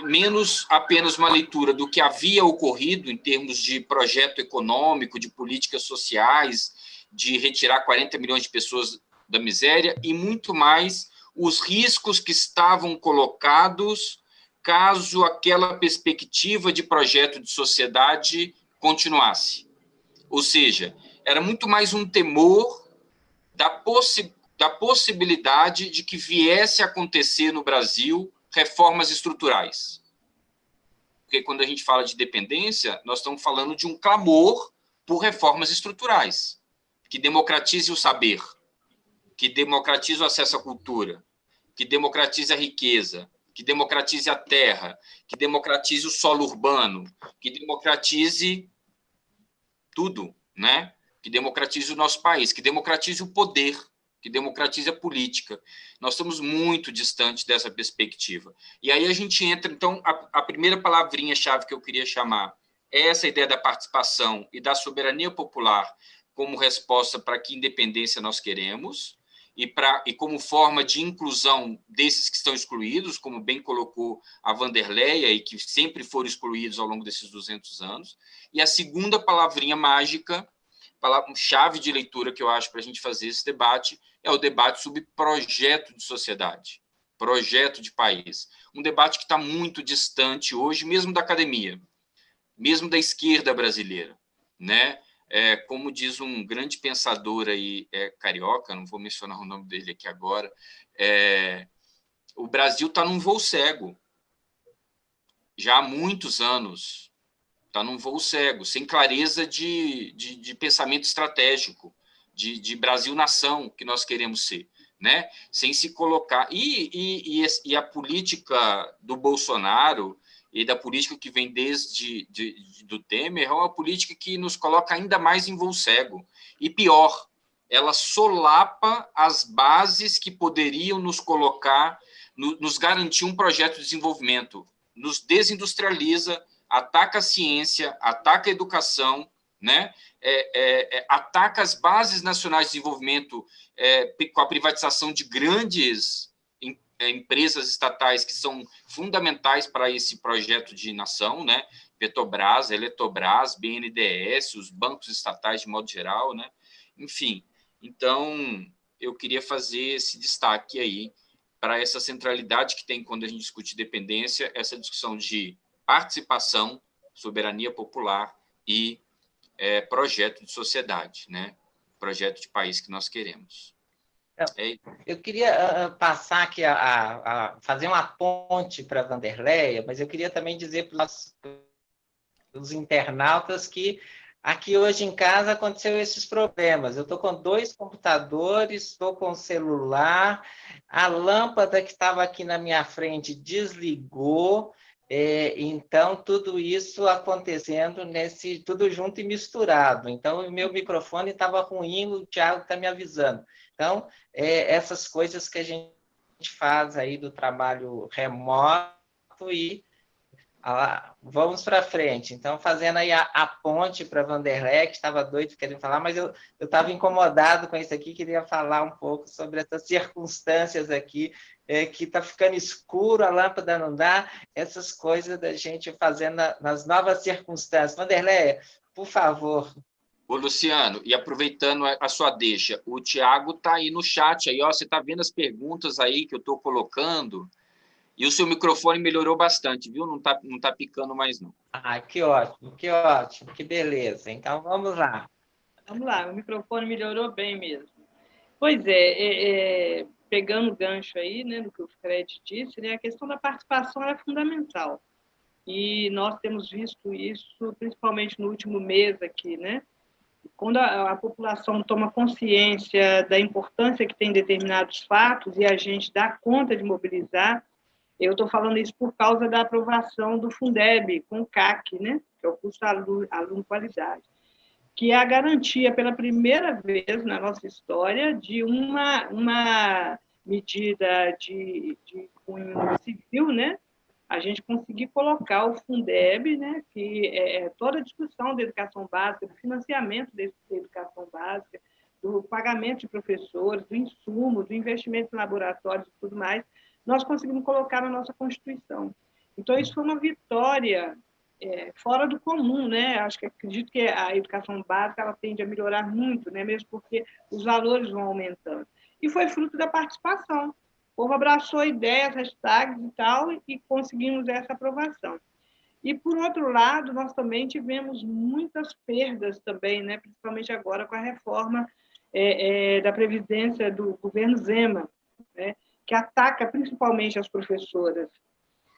menos apenas uma leitura do que havia ocorrido em termos de projeto econômico, de políticas sociais, de retirar 40 milhões de pessoas da miséria, e muito mais os riscos que estavam colocados caso aquela perspectiva de projeto de sociedade continuasse. Ou seja, era muito mais um temor da, possi da possibilidade de que viesse a acontecer no Brasil reformas estruturais. Porque quando a gente fala de dependência, nós estamos falando de um clamor por reformas estruturais, que democratize o saber, que democratize o acesso à cultura, que democratize a riqueza, que democratize a terra, que democratize o solo urbano, que democratize tudo, né? que democratize o nosso país, que democratize o poder, que democratize a política. Nós estamos muito distantes dessa perspectiva. E aí a gente entra, então, a, a primeira palavrinha-chave que eu queria chamar é essa ideia da participação e da soberania popular como resposta para que independência nós queremos, e, pra, e como forma de inclusão desses que estão excluídos, como bem colocou a Vanderleia, e que sempre foram excluídos ao longo desses 200 anos. E a segunda palavrinha mágica, palavra, chave de leitura que eu acho para a gente fazer esse debate, é o debate sobre projeto de sociedade, projeto de país. Um debate que está muito distante hoje, mesmo da academia, mesmo da esquerda brasileira. Né? É, como diz um grande pensador aí, é, carioca, não vou mencionar o nome dele aqui agora, é, o Brasil está num voo cego, já há muitos anos, está num voo cego, sem clareza de, de, de pensamento estratégico, de, de Brasil-nação que nós queremos ser, né? sem se colocar... E, e, e, a política do Bolsonaro e da política que vem desde de, de, do Temer é uma política que nos coloca ainda mais em voo cego. E pior, ela solapa as bases que poderiam nos colocar, no, nos garantir um projeto de desenvolvimento, nos desindustrializa, ataca a ciência, ataca a educação, né? É, é, é, ataca as bases nacionais de desenvolvimento é, com a privatização de grandes empresas estatais que são fundamentais para esse projeto de nação, né? Petrobras, Eletrobras, BNDES, os bancos estatais de modo geral, né? Enfim, então eu queria fazer esse destaque aí para essa centralidade que tem quando a gente discute dependência, essa discussão de participação, soberania popular e é, projeto de sociedade, né? projeto de país que nós queremos. É eu queria uh, passar aqui a, a, a, fazer uma ponte para a Vanderleia, mas eu queria também dizer para os internautas que aqui hoje em casa aconteceu esses problemas. Eu estou com dois computadores, estou com o celular, a lâmpada que estava aqui na minha frente desligou, é, então, tudo isso acontecendo nesse, tudo junto e misturado. Então, o meu microfone estava ruim, o Thiago está me avisando. Então, é, essas coisas que a gente faz aí do trabalho remoto e ah, vamos para frente. Então, fazendo aí a, a ponte para Vanderlei, que estava doido querendo falar, mas eu estava incomodado com isso aqui, queria falar um pouco sobre essas circunstâncias aqui, é, que está ficando escuro, a lâmpada não dá, essas coisas da gente fazendo na, nas novas circunstâncias. Vanderlei, por favor. Ô, Luciano, e aproveitando a sua deixa, o Tiago está aí no chat, aí, ó, você está vendo as perguntas aí que eu estou colocando, e o seu microfone melhorou bastante, viu? Não está não tá picando mais, não. Ah, que ótimo, que ótimo, que beleza. Então, vamos lá. Vamos lá, o microfone melhorou bem mesmo. Pois é, é, é pegando o gancho aí, né, do que o Fred disse, né, a questão da participação é fundamental. E nós temos visto isso, principalmente no último mês aqui, né? Quando a, a população toma consciência da importância que tem determinados fatos e a gente dá conta de mobilizar, eu estou falando isso por causa da aprovação do Fundeb com o CAC, né? que é o curso aluno, aluno qualidade, que é a garantia pela primeira vez na nossa história de uma, uma medida de, de cunho civil, né? A gente conseguir colocar o Fundeb, né, que é, é toda a discussão da educação básica, do financiamento da educação básica, do pagamento de professores, do insumo, do investimento em laboratórios e tudo mais, nós conseguimos colocar na nossa Constituição. Então, isso foi uma vitória é, fora do comum, né? Acho que acredito que a educação básica ela tende a melhorar muito, né? Mesmo porque os valores vão aumentando. E foi fruto da participação. O povo abraçou ideias, hashtags e tal, e conseguimos essa aprovação. E, por outro lado, nós também tivemos muitas perdas também, né? principalmente agora com a reforma é, é, da Previdência do governo Zema, né? que ataca principalmente as professoras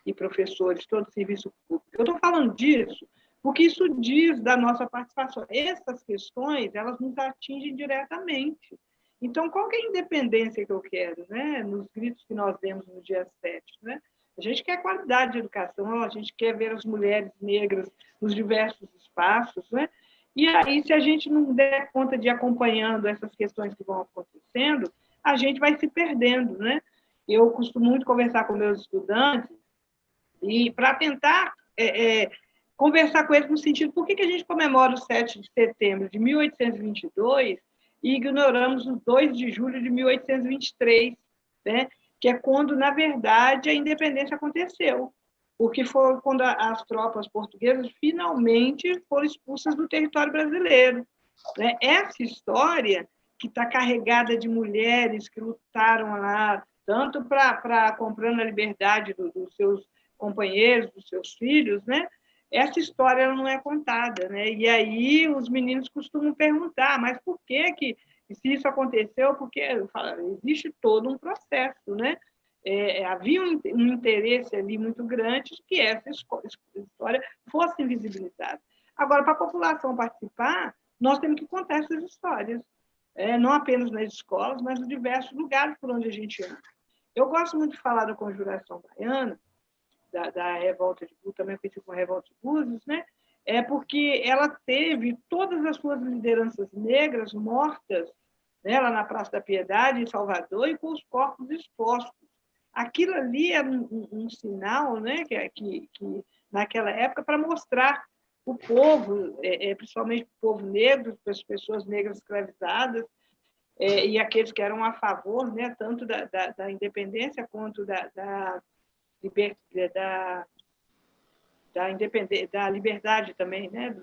e professores, todo o serviço público. Eu estou falando disso porque isso diz da nossa participação. Essas questões, elas nos atingem diretamente. Então, qual é a independência que eu quero, né? nos gritos que nós demos no dia 7? Né? A gente quer qualidade de educação, a gente quer ver as mulheres negras nos diversos espaços, né? E aí, se a gente não der conta de acompanhando essas questões que vão acontecendo, a gente vai se perdendo, né? Eu costumo muito conversar com meus estudantes e para tentar é, é, conversar com eles no sentido por que, que a gente comemora o 7 de setembro de 1822 e ignoramos o 2 de julho de 1823, né? que é quando, na verdade, a independência aconteceu, porque foi quando as tropas portuguesas finalmente foram expulsas do território brasileiro. Né? Essa história, que está carregada de mulheres que lutaram lá, tanto para comprando a liberdade do, dos seus companheiros, dos seus filhos, né? Essa história não é contada. Né? E aí os meninos costumam perguntar, mas por que, que se isso aconteceu? Porque falo, existe todo um processo, né? É, é, havia um, um, interesse ali muito grande de que essa história fosse invisibilizada. Agora, para a população participar, nós temos que contar essas histórias, é, não apenas nas escolas, mas em diversos lugares por onde a gente anda. Eu gosto muito de falar da conjuração baiana, da, da revolta de Búzios, também conhecida como revolta de Búzios, né? é porque ela teve todas as suas lideranças negras mortas né, lá na Praça da Piedade, em Salvador, e com os corpos expostos. Aquilo ali era um, um sinal, né, que, que, que naquela época, para mostrar o povo, é, é, principalmente o povo negro, as pessoas negras escravizadas, é, e aqueles que eram a favor, né, tanto da, da, da independência quanto da, da, liber, da, da, independência, da liberdade também, né,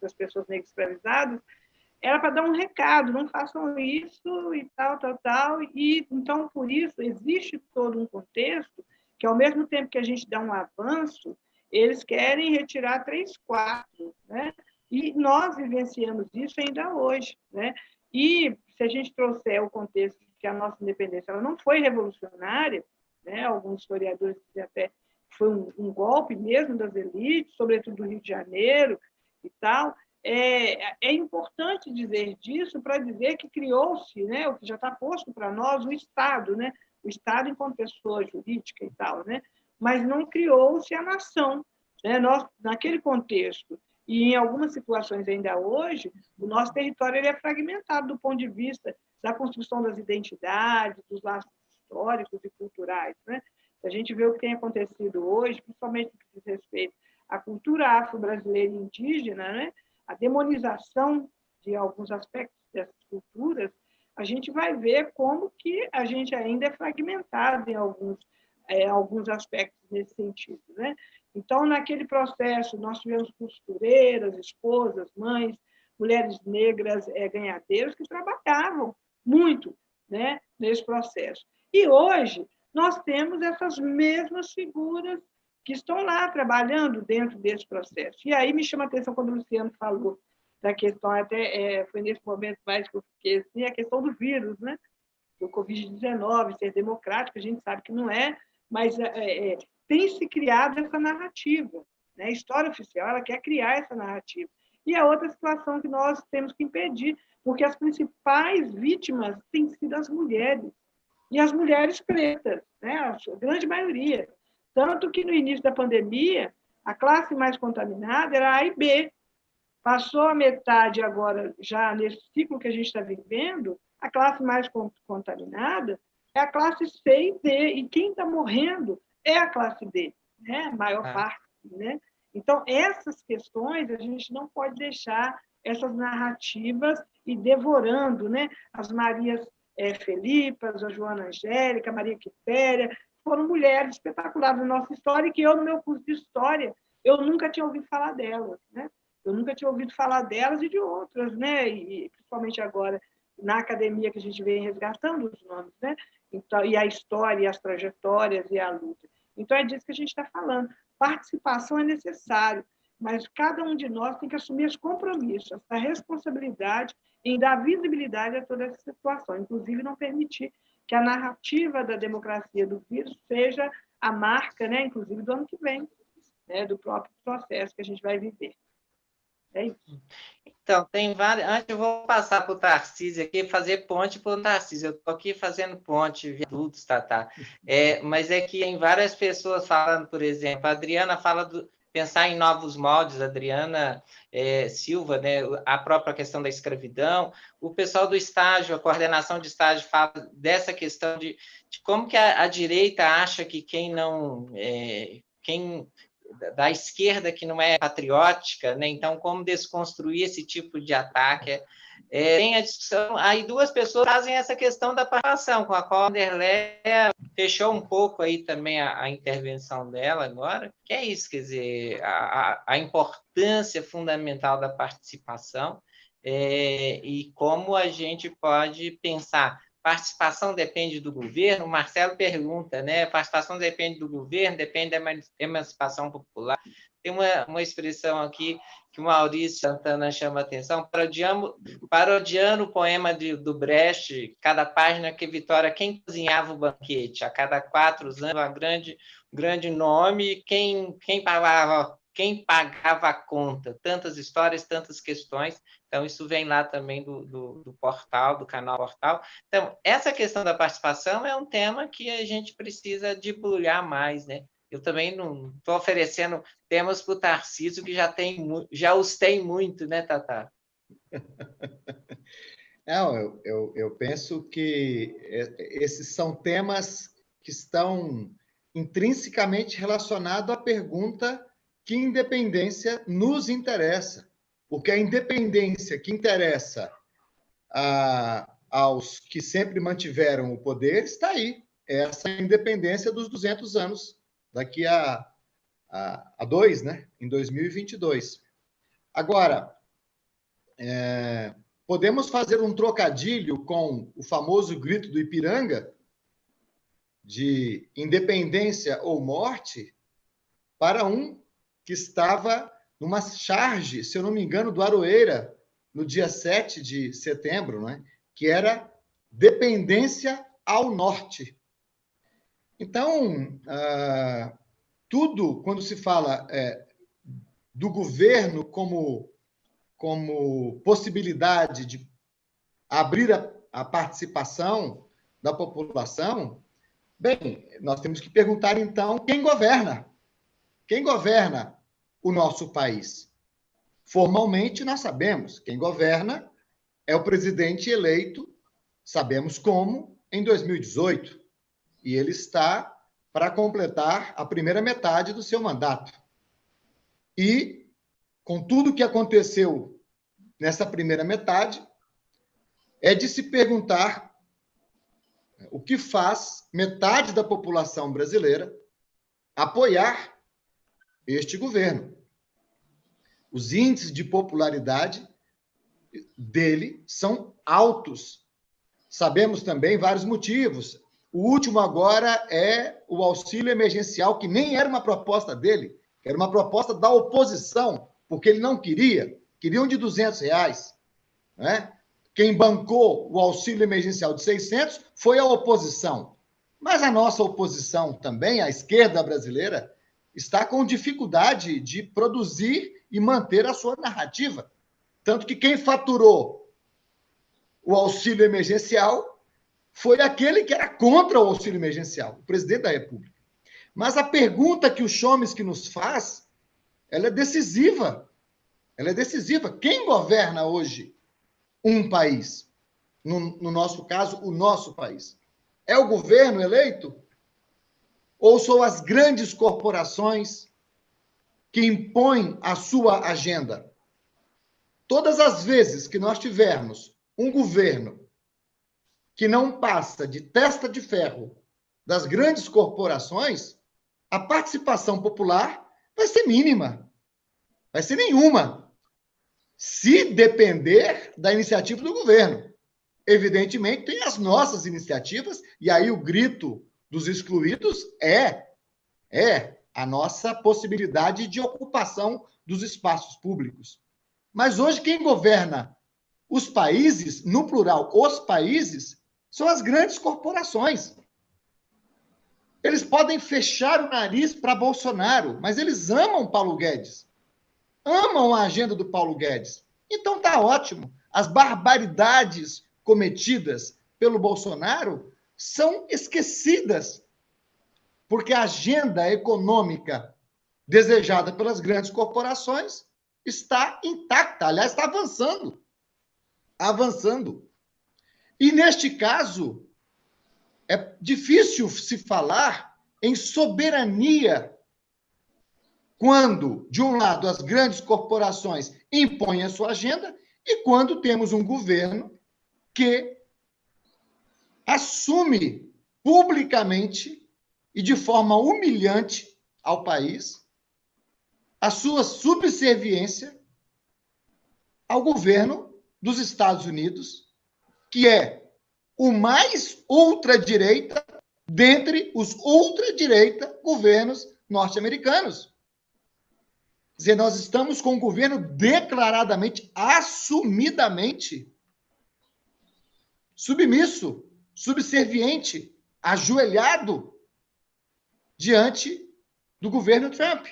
das pessoas negras escravizadas, era para dar um recado, não façam isso e tal, tal, tal. E então por isso existe todo um contexto que ao mesmo tempo que a gente dá um avanço, eles querem retirar três quartos, né? E nós vivenciamos isso ainda hoje, né? E se a gente trouxer o contexto de que a nossa independência ela não foi revolucionária, né? Alguns historiadores dizem até que foi um, um golpe mesmo das elites, sobretudo do Rio de Janeiro e tal. É, é importante dizer disso para dizer que criou-se, né, o que já está posto para nós, o Estado, né, o Estado enquanto pessoa jurídica e tal, né, mas não criou-se a nação. Né? Nós, naquele contexto, e em algumas situações ainda hoje, o nosso território ele é fragmentado do ponto de vista da construção das identidades, dos laços históricos e culturais. Né? Se a gente vê o que tem acontecido hoje, principalmente no que diz respeito à cultura afro-brasileira e indígena, né? a demonização de alguns aspectos dessas culturas, a gente vai ver como que a gente ainda é fragmentado em alguns é, alguns aspectos nesse sentido. Né? Então, naquele processo, nós tivemos costureiras, esposas, mães, mulheres negras é, ganhadeiras que trabalhavam muito né, nesse processo. E hoje, nós temos essas mesmas figuras que estão lá trabalhando dentro desse processo. E aí me chama a atenção quando o Luciano falou da questão, até é, foi nesse momento mais que eu fiquei assim, a questão do vírus, né? do Covid-19, ser democrático, a gente sabe que não é, mas é, é, é, tem se criado essa narrativa. Né? A história oficial ela quer criar essa narrativa. E a outra situação que nós temos que impedir, porque as principais vítimas têm sido as mulheres, e as mulheres pretas, né? a grande maioria. Tanto que no início da pandemia, a classe mais contaminada era A e B. Passou a metade agora, já nesse ciclo que a gente está vivendo, a classe mais contaminada é a classe C e D, e quem está morrendo é a classe D, né? a maior ah. parte. Né? Então, essas questões a gente não pode deixar essas narrativas e devorando né? as Marias é, Felipas, a Joana Angélica, a Maria Quitéria, foram mulheres espetaculares na nossa história e que eu, no meu curso de História, eu nunca tinha ouvido falar delas. Né? Eu nunca tinha ouvido falar delas e de outras, né? e principalmente agora na academia que a gente vem resgatando os nomes. Né? Então, e a história, e as trajetórias e a luta. Então, é disso que a gente está falando. Participação é necessário, mas cada um de nós tem que assumir esse compromisso, essa responsabilidade em dar visibilidade a toda essa situação, inclusive não permitir que a narrativa da democracia do vírus seja a marca, né, inclusive do ano que vem, né, do próprio processo que a gente vai viver. É isso. Então, tem várias. Antes eu vou passar para o Tarcísio aqui, fazer ponte para o Tarcísio. Eu estou aqui fazendo ponte, viadutos, tá, tá. É, mas é que em várias pessoas falando, por exemplo, a Adriana fala do pensar em novos moldes, Adriana é, Silva, né, a própria questão da escravidão, o pessoal do estágio, a coordenação de estágio fala dessa questão de, de como que a, a, direita acha que quem não, é, quem da esquerda que não é patriótica, né? então como desconstruir esse tipo de ataque. É, tem a discussão, aí duas pessoas fazem essa questão da participação, com a qual a Anderleia fechou um pouco aí também a, a, intervenção dela agora, que é isso, quer dizer, a, a importância fundamental da participação é, e como a gente pode pensar participação depende do governo? O Marcelo pergunta, né? Participação depende do governo, depende da emancipação popular. Tem uma, uma expressão aqui que o Maurício Santana chama a atenção, parodiando, parodiando o poema de, do Brecht, cada página que Vitória, quem cozinhava o banquete, a cada quatro anos, um grande, grande nome, quem, quem pagava quem pagava a conta, tantas histórias, tantas questões. Então, isso vem lá também do, do, do, portal, do canal Portal. Então, essa questão da participação é um tema que a gente precisa debulhar mais, né? Eu também não estou oferecendo temas para o Tarcísio, que já, tem, já os tem muito, né, Tata? [LAUGHS] Não, eu, eu, eu penso que esses são temas que estão intrinsecamente relacionados à pergunta que independência nos interessa, porque a independência que interessa a, aos que sempre mantiveram o poder está aí. É essa independência dos 200 anos, daqui a, a, a dois, né? em 2022. Agora, é, podemos fazer um trocadilho com o famoso grito do Ipiranga, de independência ou morte, para um que estava numa charge, se eu não me engano, do Aroeira, no dia 7 de setembro, né? que era dependência ao norte. Então, ah, tudo, quando se fala é, do governo como, como possibilidade de abrir a, a participação da população, bem, nós temos que perguntar, então, quem governa? Quem governa o nosso país? Formalmente, nós sabemos. Quem governa é o presidente eleito, sabemos como, em 2018. E ele está para completar a primeira metade do seu mandato. E, com tudo o que aconteceu nessa primeira metade, é de se perguntar o que faz metade da população brasileira apoiar este governo. Os índices de popularidade dele são altos. Sabemos também vários motivos. O último agora é o auxílio emergencial, que nem era uma proposta dele, era uma proposta da oposição, porque ele não queria, queriam de 200 reais. Né? Quem bancou o auxílio emergencial de 600 foi a oposição. Mas a nossa oposição também, a esquerda brasileira, está com dificuldade de produzir e manter a sua narrativa. Tanto que quem faturou o auxílio emergencial foi aquele que era contra o auxílio emergencial, o presidente da República. Mas a pergunta que o Chomsky nos faz, ela é decisiva. Ela é decisiva. Quem governa hoje um país? No, no nosso caso, o nosso país. É o governo eleito? Ou são as grandes corporações que impõem a sua agenda? Todas as vezes que nós tivermos um governo que não passa de testa de ferro das grandes corporações, a participação popular vai ser mínima, vai ser nenhuma, se depender da iniciativa do governo. Evidentemente, tem as nossas iniciativas, e aí o grito dos excluídos é é a nossa possibilidade de ocupação dos espaços públicos. Mas hoje quem governa os países, no plural, os países, são as grandes corporações. Eles podem fechar o nariz para Bolsonaro, mas eles amam Paulo Guedes. Amam a agenda do Paulo Guedes. Então tá ótimo. As barbaridades cometidas pelo Bolsonaro são esquecidas, porque a agenda econômica desejada pelas grandes corporações está intacta, aliás, está avançando. Avançando. E neste caso, é difícil se falar em soberania quando, de um lado, as grandes corporações impõem a sua agenda e quando temos um governo que assume publicamente e de forma humilhante ao país a sua subserviência ao governo dos Estados Unidos, que é o mais ultradireita dentre os ultradireita governos norte-americanos dizer, nós estamos com um governo declaradamente, assumidamente submisso, subserviente, ajoelhado diante do governo Trump.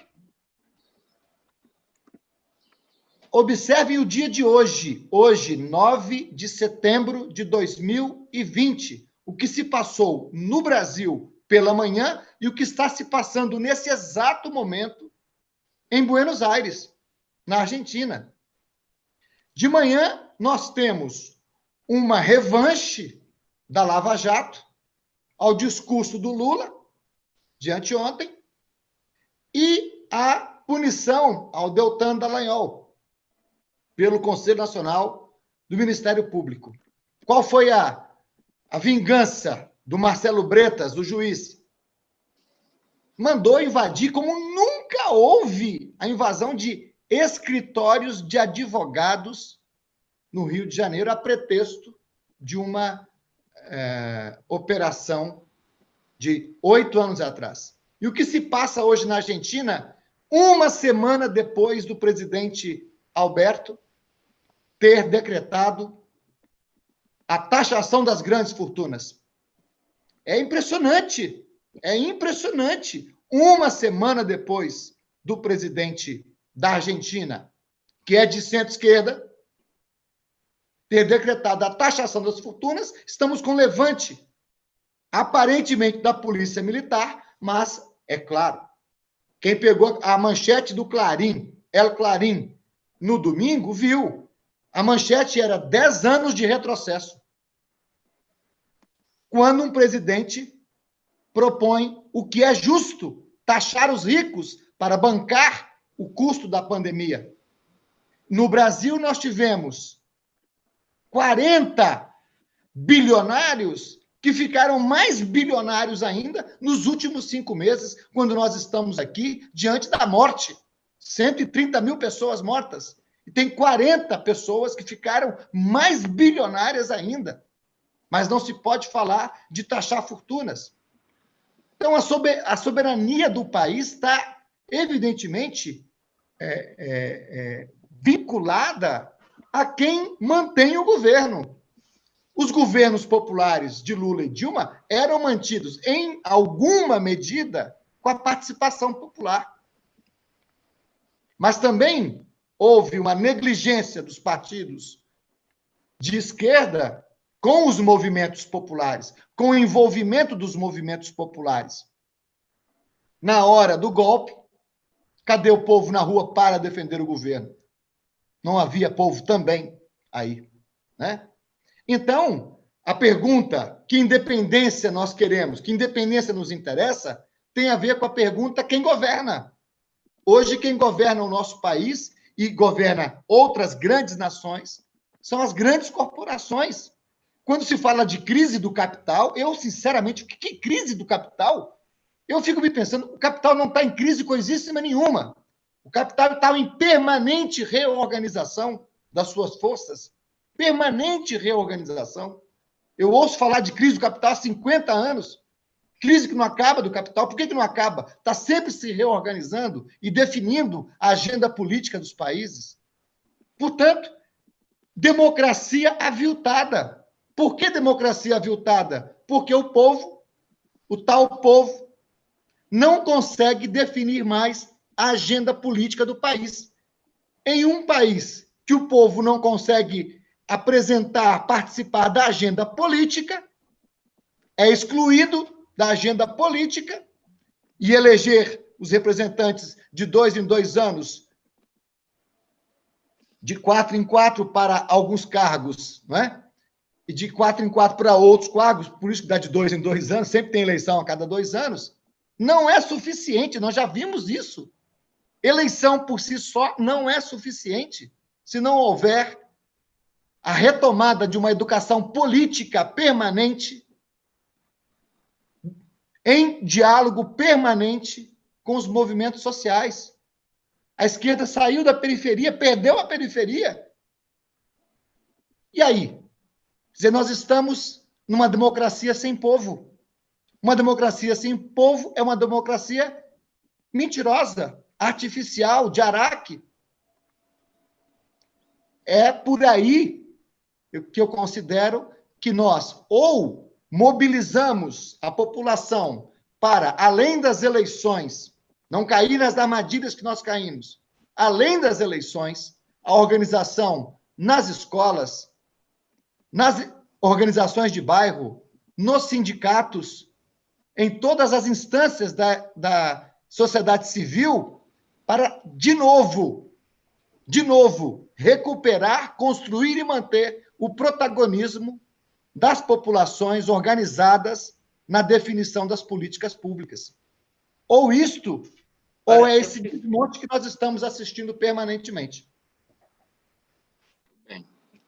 Observem o dia de hoje, hoje, 9 de setembro de 2020, o que se passou no Brasil pela manhã e o que está se passando nesse exato momento em Buenos Aires, na Argentina. De manhã, nós temos uma revanche da Lava Jato ao discurso do Lula, de anteontem, e a punição ao Deltan Dallagnol pelo Conselho Nacional do Ministério Público. Qual foi a, a vingança do Marcelo Bretas, o juiz? mandou invadir, como nunca houve a invasão de escritórios de advogados no Rio de Janeiro, a pretexto de uma é, operação de oito anos atrás. E o que se passa hoje na Argentina, uma semana depois do presidente Alberto ter decretado a taxação das grandes fortunas. É impressionante é impressionante. Uma semana depois do presidente da Argentina, que é de centro-esquerda, ter decretado a taxação das fortunas, estamos com levante, aparentemente da Polícia Militar, mas, é claro, quem pegou a manchete do Clarim, El Clarim, no domingo, viu. A manchete era 10 anos de retrocesso. Quando um presidente propõe o que é justo, taxar os ricos para bancar o custo da pandemia. No Brasil, nós tivemos 40 bilionários que ficaram mais bilionários ainda nos últimos cinco meses, quando nós estamos aqui diante da morte. 130 mil pessoas mortas. E tem 40 pessoas que ficaram mais bilionárias ainda. Mas não se pode falar de taxar fortunas. Então, a soberania do país está, evidentemente, é, é, é, vinculada a quem mantém o governo. Os governos populares de Lula e Dilma eram mantidos, em alguma medida, com a participação popular. Mas também houve uma negligência dos partidos de esquerda com os movimentos populares, com o envolvimento dos movimentos populares. Na hora do golpe, cadê o povo na rua para defender o governo? Não havia povo também aí, né? Então, a pergunta que independência nós queremos, que independência nos interessa, tem a ver com a pergunta quem governa. Hoje, quem governa o nosso país e governa outras grandes nações são as grandes corporações. Quando se fala de crise do capital, eu, sinceramente, que crise do capital? Eu fico me pensando, o capital não está em crise coisíssima nenhuma. O capital está em permanente reorganização das suas forças. Permanente reorganização. Eu ouço falar de crise do capital há 50 anos. Crise que não acaba do capital. Por que, que não acaba? Está sempre se reorganizando e definindo a agenda política dos países. Portanto, democracia aviltada. Por que democracia aviltada? Porque o povo, o tal povo, não consegue definir mais a agenda política do país. Em um país que o povo não consegue apresentar, participar da agenda política, é excluído da agenda política e eleger os representantes de dois em dois anos, de quatro em quatro para alguns cargos, não é? e de quatro em quatro para outros cargos, por isso que dá de dois em dois anos, sempre tem eleição a cada dois anos, não é suficiente, nós já vimos isso. Eleição por si só não é suficiente se não houver a retomada de uma educação política permanente, em diálogo permanente com os movimentos sociais. A esquerda saiu da periferia, perdeu a periferia. E aí? Dizer, nós estamos numa democracia sem povo. Uma democracia sem povo é uma democracia mentirosa, artificial, de araque. É por aí que eu considero que nós ou mobilizamos a população para, além das eleições, não cair nas armadilhas que nós caímos, além das eleições, a organização nas escolas, nas organizações de bairro, nos sindicatos, em todas as instâncias da, da sociedade civil, para, de novo, de novo, recuperar, construir e manter o protagonismo das populações organizadas na definição das políticas públicas. Ou isto, ou é esse desmonte que nós estamos assistindo permanentemente.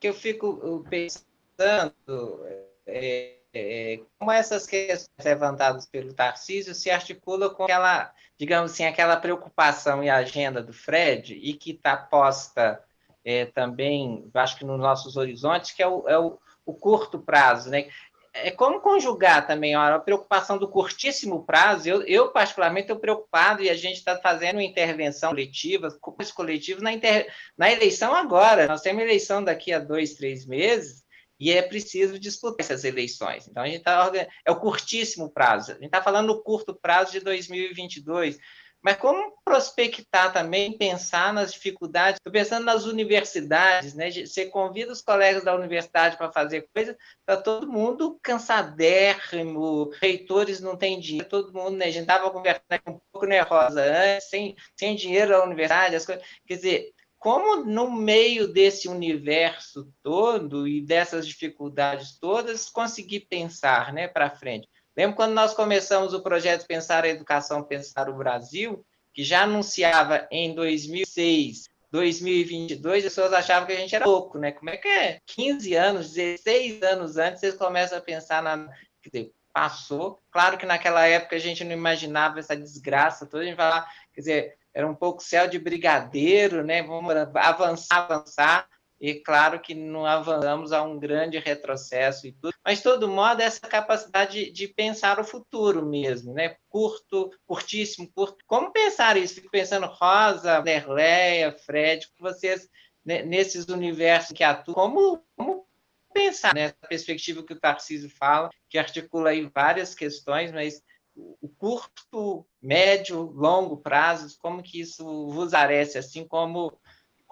Que eu fico pensando é, é, como essas questões levantadas pelo Tarcísio se articulam com aquela, digamos assim, aquela preocupação e agenda do Fred e que está posta é, também, acho que nos nossos horizontes, que é o, é o, o curto prazo, né? é como conjugar também a preocupação do curtíssimo prazo. Eu, eu particularmente, estou preocupado e a gente está fazendo intervenção coletiva, coletivos na, inter, na eleição agora. Nós temos eleição daqui a dois, três meses e é preciso disputar essas eleições. Então, a gente está é o curtíssimo prazo. A gente está falando do curto prazo de 2022 mas como prospectar também, pensar nas dificuldades, estou pensando nas universidades, né? Você convida os colegas da universidade para fazer coisa, está todo mundo cansadérrimo, reitores não têm dinheiro, todo mundo, né? A gente estava conversando um pouco nervosa antes, sem, sem dinheiro na universidade, as coisas. Quer dizer, como no meio desse universo todo e dessas dificuldades todas, conseguir pensar né, para frente? Lembro quando nós começamos o projeto Pensar a Educação, Pensar o Brasil, que já anunciava em 2006, 2022, as pessoas achavam que a gente era louco, né? Como é que é? 15 anos, 16 anos antes, vocês começam a pensar na... Quer dizer, passou. Claro que naquela época a gente não imaginava essa desgraça toda, a gente lá, quer dizer, era um pouco céu de brigadeiro, né? Vamos avançar, avançar. E claro que não avançamos a um grande retrocesso e tudo, mas todo modo essa capacidade de, pensar o futuro mesmo, né? Curto, curtíssimo, curto. Como pensar isso? Fico pensando Rosa, Lerleia, Fred, vocês né, nesses universos que atuam, como, como pensar nessa perspectiva que o Tarcísio fala, que articula aí várias questões, mas o curto, médio, longo prazos, como que isso vos parece, assim como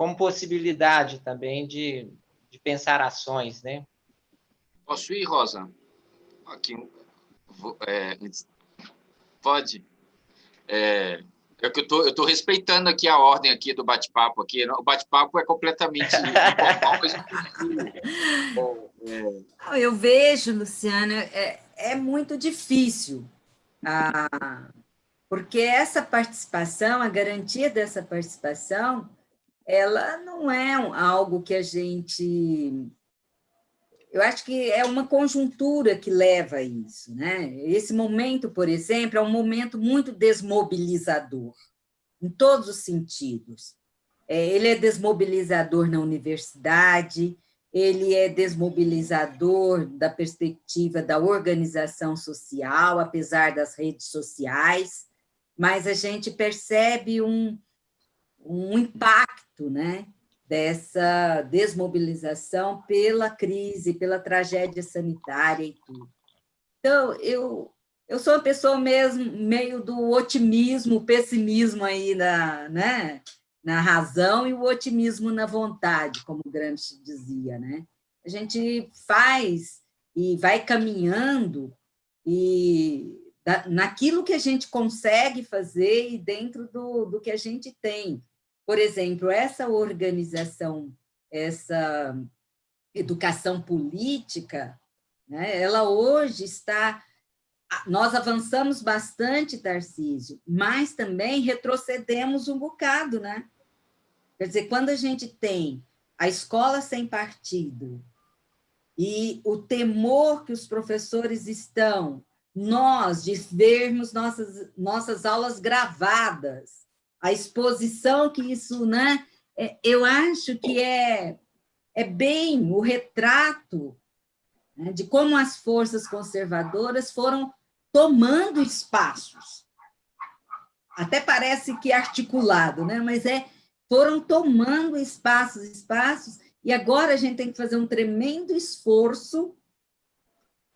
como possibilidade também de, de pensar ações, né? Posso ir, Rosa? Aqui, é, pode. É, é que eu tô, eu tô respeitando aqui a ordem aqui do bate-papo aqui. O bate-papo é completamente informal, mas [LAUGHS] eu vejo, Luciana, é, é muito difícil, ah, porque essa participação, a garantia dessa participação, ela não é algo que a gente... Eu acho que é uma conjuntura que leva a isso. Né? Esse momento, por exemplo, é um momento muito desmobilizador, em todos os sentidos. É, ele é desmobilizador na universidade, ele é desmobilizador da perspectiva da organização social, apesar das redes sociais, mas a gente percebe um, um impacto né, dessa desmobilização pela crise, pela tragédia sanitária e tudo. Então, eu, eu sou uma pessoa mesmo meio do otimismo, pessimismo aí na, né, na razão e o otimismo na vontade, como Gramsci dizia. Né? A gente faz e vai caminhando e naquilo que a gente consegue fazer e dentro do, do que a gente tem. Por exemplo, essa organização, essa educação política, né, ela hoje está nós avançamos bastante, Tarcísio, mas também retrocedemos um bocado, né? Quer dizer, quando a gente tem a escola sem partido e o temor que os professores estão, nós, de vermos nossas, nossas aulas gravadas, a exposição que isso, né? É, eu acho que é, é bem o retrato né, de como as forças conservadoras foram tomando espaços. Até parece que articulado, né? mas é, foram tomando espaços, espaços, e agora a gente tem que fazer um tremendo esforço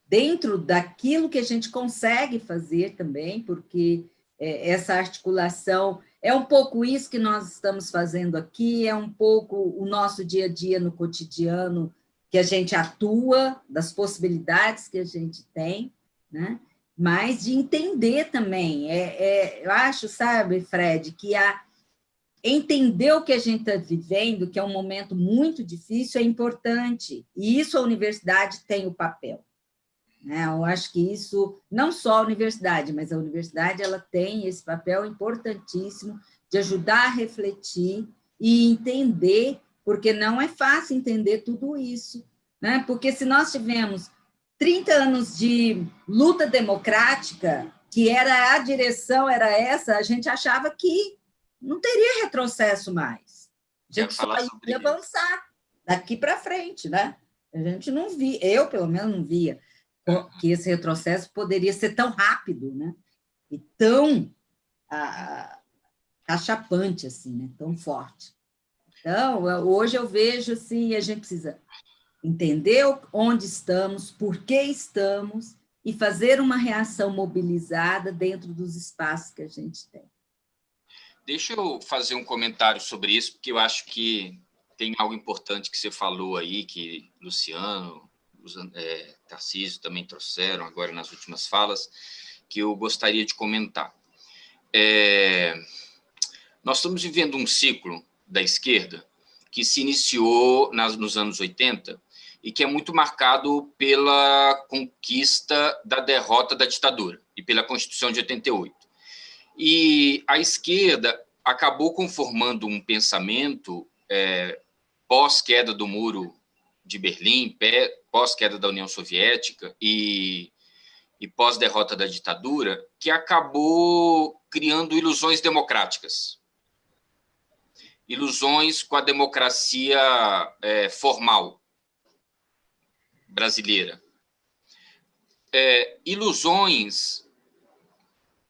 dentro daquilo que a gente consegue fazer também, porque é, essa articulação é um pouco isso que nós estamos fazendo aqui, é um pouco o nosso dia a dia no cotidiano que a gente atua, das possibilidades que a gente tem, né? mas de entender também. É, é, eu acho, sabe, Fred, que a, entender o que a gente está vivendo, que é um momento muito difícil, é importante. E isso a universidade tem o papel. Né? Eu acho que isso, não só a universidade, mas a universidade ela tem esse papel importantíssimo de ajudar a refletir e entender, porque não é fácil entender tudo isso. Né? Porque se nós tivemos 30 anos de luta democrática, que era a direção, era essa, a gente achava que não teria retrocesso mais. A gente só ia avançar daqui para frente, né? A gente não via, eu pelo menos não via que esse retrocesso poderia ser tão rápido, né? E tão ah, cachapante, assim, né? Tão forte. Então, hoje eu vejo, assim, a gente precisa entender onde estamos, por que estamos e fazer uma reação mobilizada dentro dos espaços que a gente tem. Deixa eu fazer um comentário sobre isso, porque eu acho que tem algo importante que você falou aí, que Luciano, é, Tarcísio também trouxeram agora nas últimas falas, que eu gostaria de comentar. É, nós estamos vivendo um ciclo da esquerda que se iniciou nas, nos anos 80 e que é muito marcado pela conquista da derrota da ditadura e pela Constituição de 88. E a esquerda acabou conformando um pensamento é, pós-queda do muro de Berlim, pós-queda da União Soviética e, e pós-derrota da ditadura, que acabou criando ilusões democráticas. Ilusões com a democracia é, formal, brasileira. É, ilusões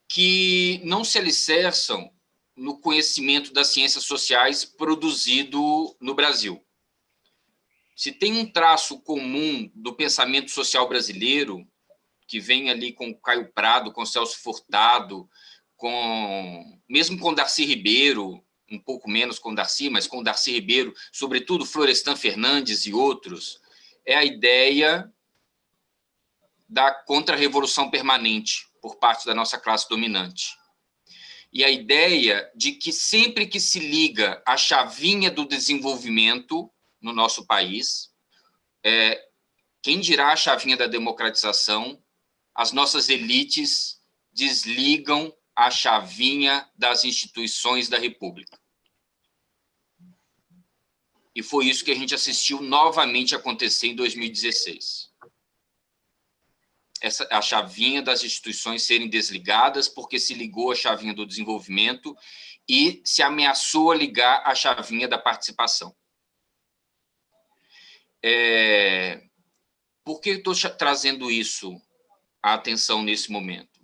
que não se alicerçam no conhecimento das ciências sociais produzido no Brasil. Se tem um traço comum do pensamento social brasileiro, que vem ali com Caio Prado, com Celso Furtado, com mesmo com Darcy Ribeiro, um pouco menos com Darcy, mas com Darcy Ribeiro, sobretudo Florestan Fernandes e outros, é a ideia da contra-revolução permanente por parte da nossa classe dominante. E a ideia de que sempre que se liga a chavinha do desenvolvimento no nosso país, é, quem dirá a chavinha da democratização, as nossas elites desligam a chavinha das instituições da República. E foi isso que a gente assistiu novamente acontecer em 2016. Essa, a chavinha das instituições serem desligadas, porque se ligou a chavinha do desenvolvimento e se ameaçou a ligar a chavinha da participação. É, por que estou trazendo isso à atenção nesse momento?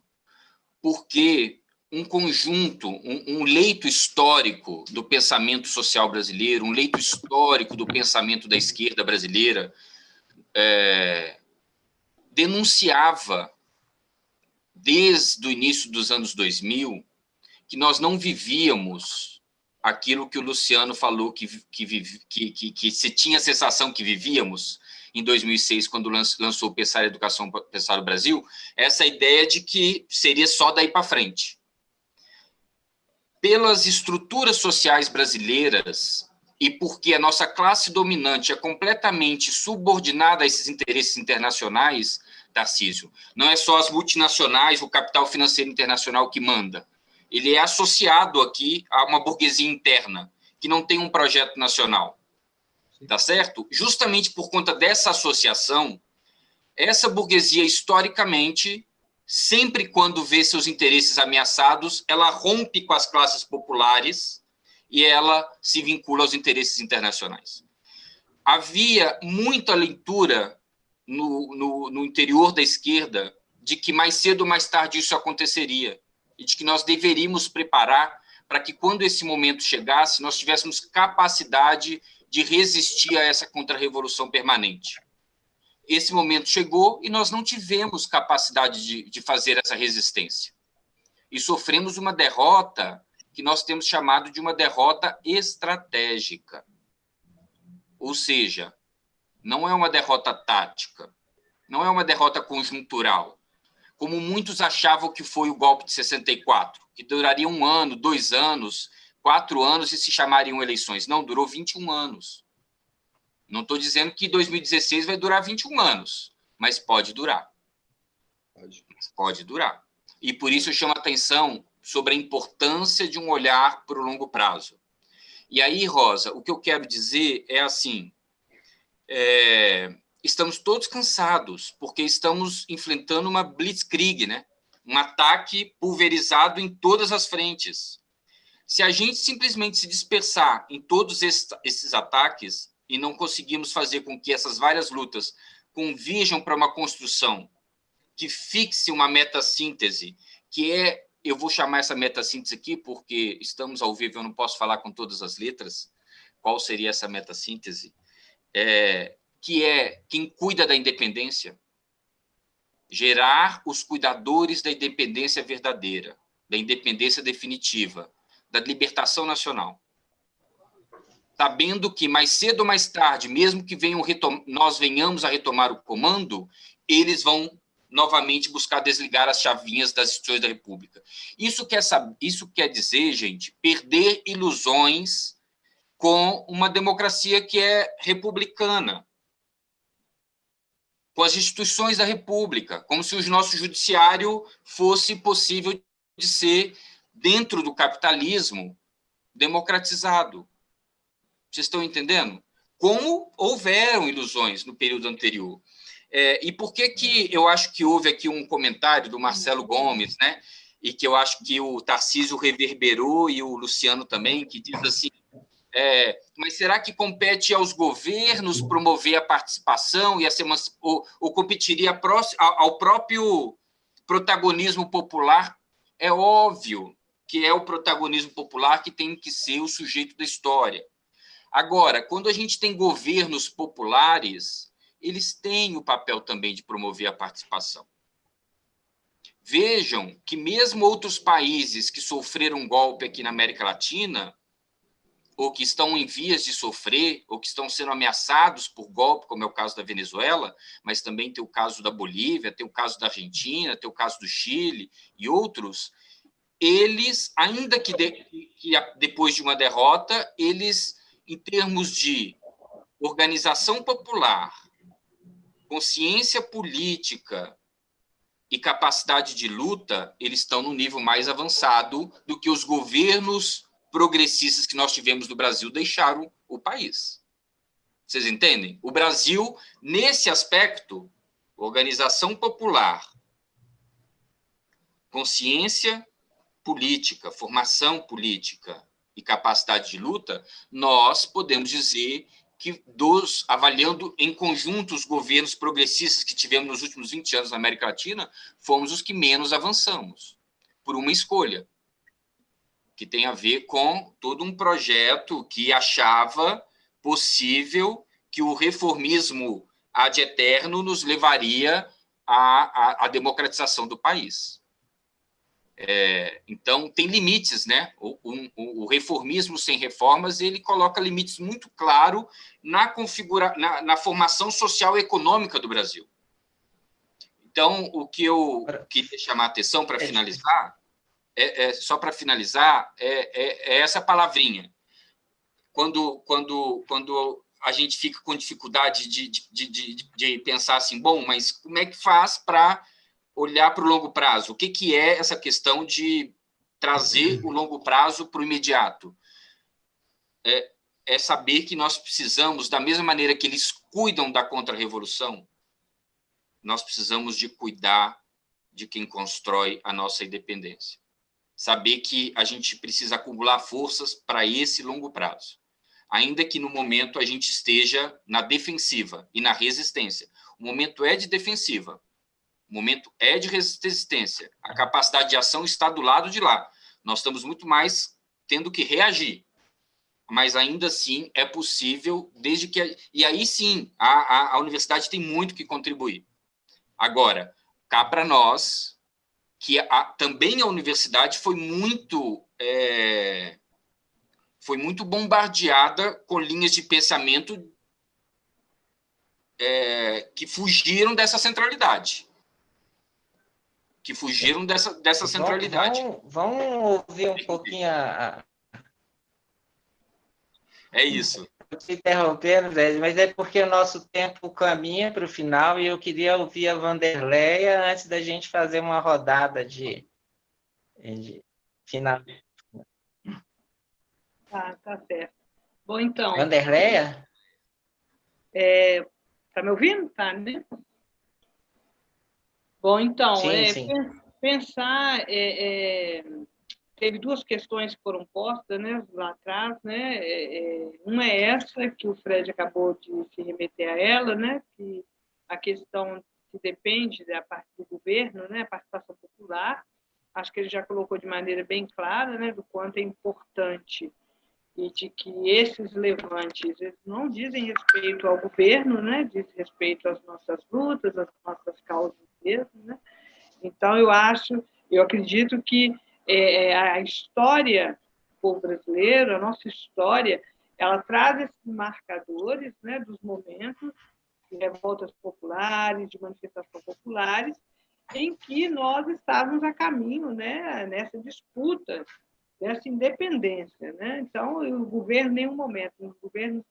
Porque um conjunto, um, um, leito histórico do pensamento social brasileiro, um leito histórico do pensamento da esquerda brasileira, é, denunciava, desde o início dos anos 2000, que nós não vivíamos aquilo que o Luciano falou que, que, que, que, que se tinha a sensação que vivíamos em 2006, quando lançou o Pensar Educação, Pensar o Brasil, essa ideia de que seria só daí para frente pelas estruturas sociais brasileiras e porque a nossa classe dominante é completamente subordinada a esses interesses internacionais, Tarcísio, não é só as multinacionais, o capital financeiro internacional que manda. Ele é associado aqui a uma burguesia interna, que não tem um projeto nacional. Tá certo? Justamente por conta dessa associação, essa burguesia, historicamente, sempre quando vê seus interesses ameaçados, ela rompe com as classes populares e ela se vincula aos interesses internacionais. Havia muita leitura no, no, no interior da esquerda de que mais cedo ou mais tarde isso aconteceria e de que nós deveríamos preparar para que, quando esse momento chegasse, nós tivéssemos capacidade de resistir a essa contra-revolução permanente esse momento chegou e nós não tivemos capacidade de, de fazer essa resistência. E sofremos uma derrota que nós temos chamado de uma derrota estratégica. Ou seja, não é uma derrota tática, não é uma derrota conjuntural, como muitos achavam que foi o golpe de 64, que duraria um ano, dois anos, quatro anos e se chamariam eleições. Não, durou 21 anos. Não estou dizendo que 2016 vai durar 21 anos, mas pode durar. Pode. Pode durar. E por isso eu chamo a atenção sobre a importância de um olhar para o longo prazo. E aí, Rosa, o que eu quero dizer é assim: é, estamos todos cansados, porque estamos enfrentando uma blitzkrieg, né? um ataque pulverizado em todas as frentes. Se a gente simplesmente se dispersar em todos esses ataques, e não conseguimos fazer com que essas várias lutas convirjam para uma construção que fixe uma meta-síntese, que é, eu vou chamar essa meta-síntese aqui, porque estamos ao vivo, eu não posso falar com todas as letras, qual seria essa meta-síntese, é, que é quem cuida da independência, gerar os cuidadores da independência verdadeira, da independência definitiva, da libertação nacional sabendo que mais cedo ou mais tarde, mesmo que venham nós venhamos a retomar o comando, eles vão novamente buscar desligar as chavinhas das instituições da República. Isso quer, isso quer dizer, gente, perder ilusões com uma democracia que é republicana, com as instituições da República, como se o nosso judiciário fosse possível de ser, dentro do capitalismo, democratizado. Vocês estão entendendo? Como houveram ilusões no período anterior. É, e por que, que eu acho que houve aqui um comentário do Marcelo Gomes, né? e que eu acho que o Tarcísio reverberou e o Luciano também, que diz assim, é, mas será que compete aos governos promover a participação e a ou, ou competiria ao próprio protagonismo popular? É óbvio que é o protagonismo popular que tem que ser o sujeito da história. Agora, quando a gente tem governos populares, eles têm o papel também de promover a participação. Vejam que mesmo outros países que sofreram golpe aqui na América Latina, ou que estão em vias de sofrer, ou que estão sendo ameaçados por golpe, como é o caso da Venezuela, mas também tem o caso da Bolívia, tem o caso da Argentina, tem o caso do Chile e outros, eles, ainda que, de, que depois de uma derrota, eles em termos de organização popular, consciência política e capacidade de luta, eles estão no nível mais avançado do que os governos progressistas que nós tivemos no Brasil deixaram o país. Vocês entendem? O Brasil, nesse aspecto, organização popular, consciência política, formação política e capacidade de luta, nós podemos dizer que, dos, avaliando em conjunto os governos progressistas que tivemos nos últimos 20 anos na América Latina, fomos os que menos avançamos, por uma escolha, que tem a ver com todo um projeto que achava possível que o reformismo ad eterno nos levaria à, à, à democratização do país. É, então, tem limites, né? O, o, o, reformismo sem reformas, ele coloca limites muito claros na, configura, na, na, formação social e econômica do Brasil. Então, o que eu queria chamar a atenção para é finalizar, é, é, só para finalizar, é, é, é essa palavrinha. quando, quando, quando a gente fica com dificuldade de, de, de, de pensar assim, bom, mas como é que faz para olhar para o longo prazo? O que, que é essa questão de trazer o longo prazo para o imediato? É, é saber que nós precisamos, da mesma maneira que eles cuidam da contra-revolução, nós precisamos de cuidar de quem constrói a nossa independência. Saber que a gente precisa acumular forças para esse longo prazo. Ainda que no momento a gente esteja na defensiva e na resistência. O momento é de defensiva, o momento é de resistência. A capacidade de ação está do lado de lá. Nós estamos muito mais tendo que reagir. Mas ainda assim é possível, desde que. E aí sim, a, a, a universidade tem muito que contribuir. Agora, cá para nós, que a, também a universidade foi muito é, foi muito bombardeada com linhas de pensamento é, que fugiram dessa centralidade. Que fugiram dessa, dessa centralidade. Vamos, vamos ouvir um pouquinho a... É isso te interrompendo, Zé, mas é porque o nosso tempo caminha para o final e eu queria ouvir a Vanderleia antes da gente fazer uma rodada de, de final. Tá, tá certo. Bom, então... Vanderleia? É, tá me ouvindo? Tá, né? Bom, então, sim, é, sim. pensar... É, é teve duas questões que foram postas né, lá atrás. Né? É, é, uma é essa, que o Fred acabou de se remeter a ela, né? que a questão que depende da parte do governo, né? a participação popular. Acho que ele já colocou de maneira bem clara né? do quanto é importante e de que esses levantes não dizem respeito ao governo, né? diz respeito às nossas lutas, às nossas causas mesmo. Né? Então, eu acho, eu acredito que é, é, a história do povo brasileiro, a nossa história, ela traz esses marcadores né, dos momentos de revoltas populares, de manifestações populares, em que nós estávamos a caminho né, nessa disputa, dessa independência. Né? Então, o governo, em nenhum momento, os governos,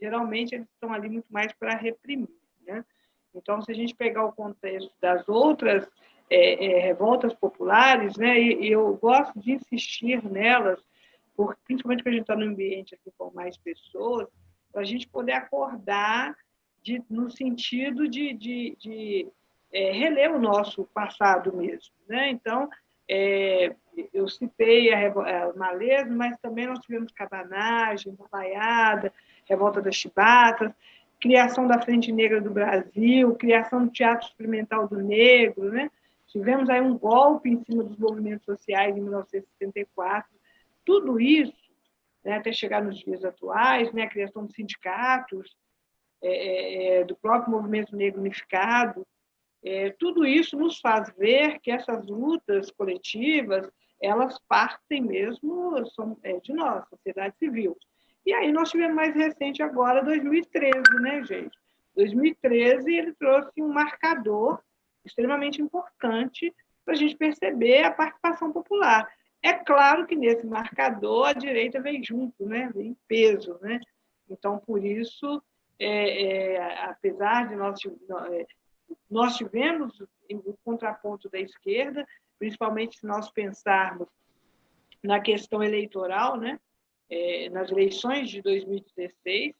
geralmente, eles estão ali muito mais para reprimir. Né? Então, se a gente pegar o contexto das outras é, é, revoltas populares, né? E, e, eu gosto de insistir nelas, porque, principalmente quando a gente está no ambiente assim, com mais pessoas, para a gente poder acordar de, no sentido de, de, de é, reler o nosso passado mesmo. Né? Então, é, eu citei a, a Maleza, mas também nós tivemos Cabanagem, Baiada, Revolta das Chibatas, criação da Frente Negra do Brasil, criação do Teatro Experimental do Negro, né? Tivemos aí um golpe em cima dos movimentos sociais em 1974. Tudo isso, né, até chegar nos dias atuais, né, a criação de sindicatos, é, é, é, do próprio movimento negro unificado, é, tudo isso nos faz ver que essas lutas coletivas elas partem mesmo são, é, de nós, sociedade civil. E aí nós tivemos mais recente agora, 2013, né, gente? 2013 ele trouxe um marcador extremamente importante para a gente perceber a participação popular. É claro que nesse marcador a direita vem junto, né? vem em peso. Né? Então, por isso, é, é, apesar de nós, é, nós tivemos o contraponto da esquerda, principalmente se nós pensarmos na questão eleitoral, né? É, nas eleições de 2016,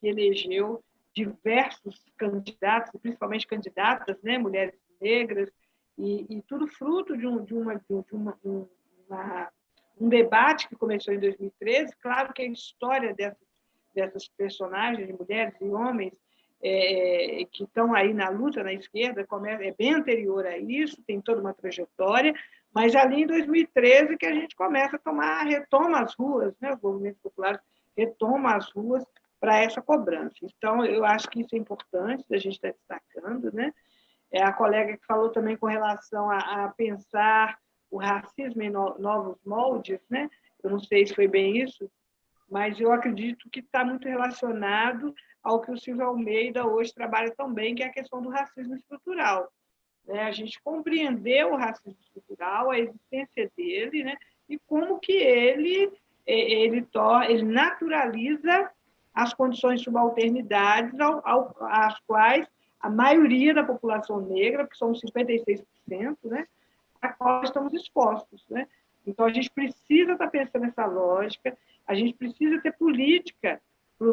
que elegeu diversos candidatos, principalmente candidatas, né, mulheres negras, e, e tudo fruto de, um, de, uma, de uma, uma, um debate que começou em 2013. Claro que a história dessas, dessas personagens, de mulheres e homens, é, que estão aí na luta na esquerda, é bem anterior a isso, tem toda uma trajetória, mas ali em 2013 que a gente começa a tomar, retoma as ruas, né? os movimentos populares retomam as ruas para essa cobrança. Então, eu acho que isso é importante, a gente está destacando, né? É a colega que falou também com relação a, a pensar o racismo em no, novos moldes, né? Eu não sei se foi bem isso, mas eu acredito que está muito relacionado ao que o Silvio Almeida hoje trabalha também, que é a questão do racismo estrutural. Né? A gente compreender o racismo estrutural, a existência dele, né? e como que ele ele, ele naturaliza as condições de subalternidade ao, ao, às quais a maioria da população negra, que são 56%, né, a qual estamos expostos. Né? Então, a gente precisa estar pensando nessa lógica, a gente precisa ter política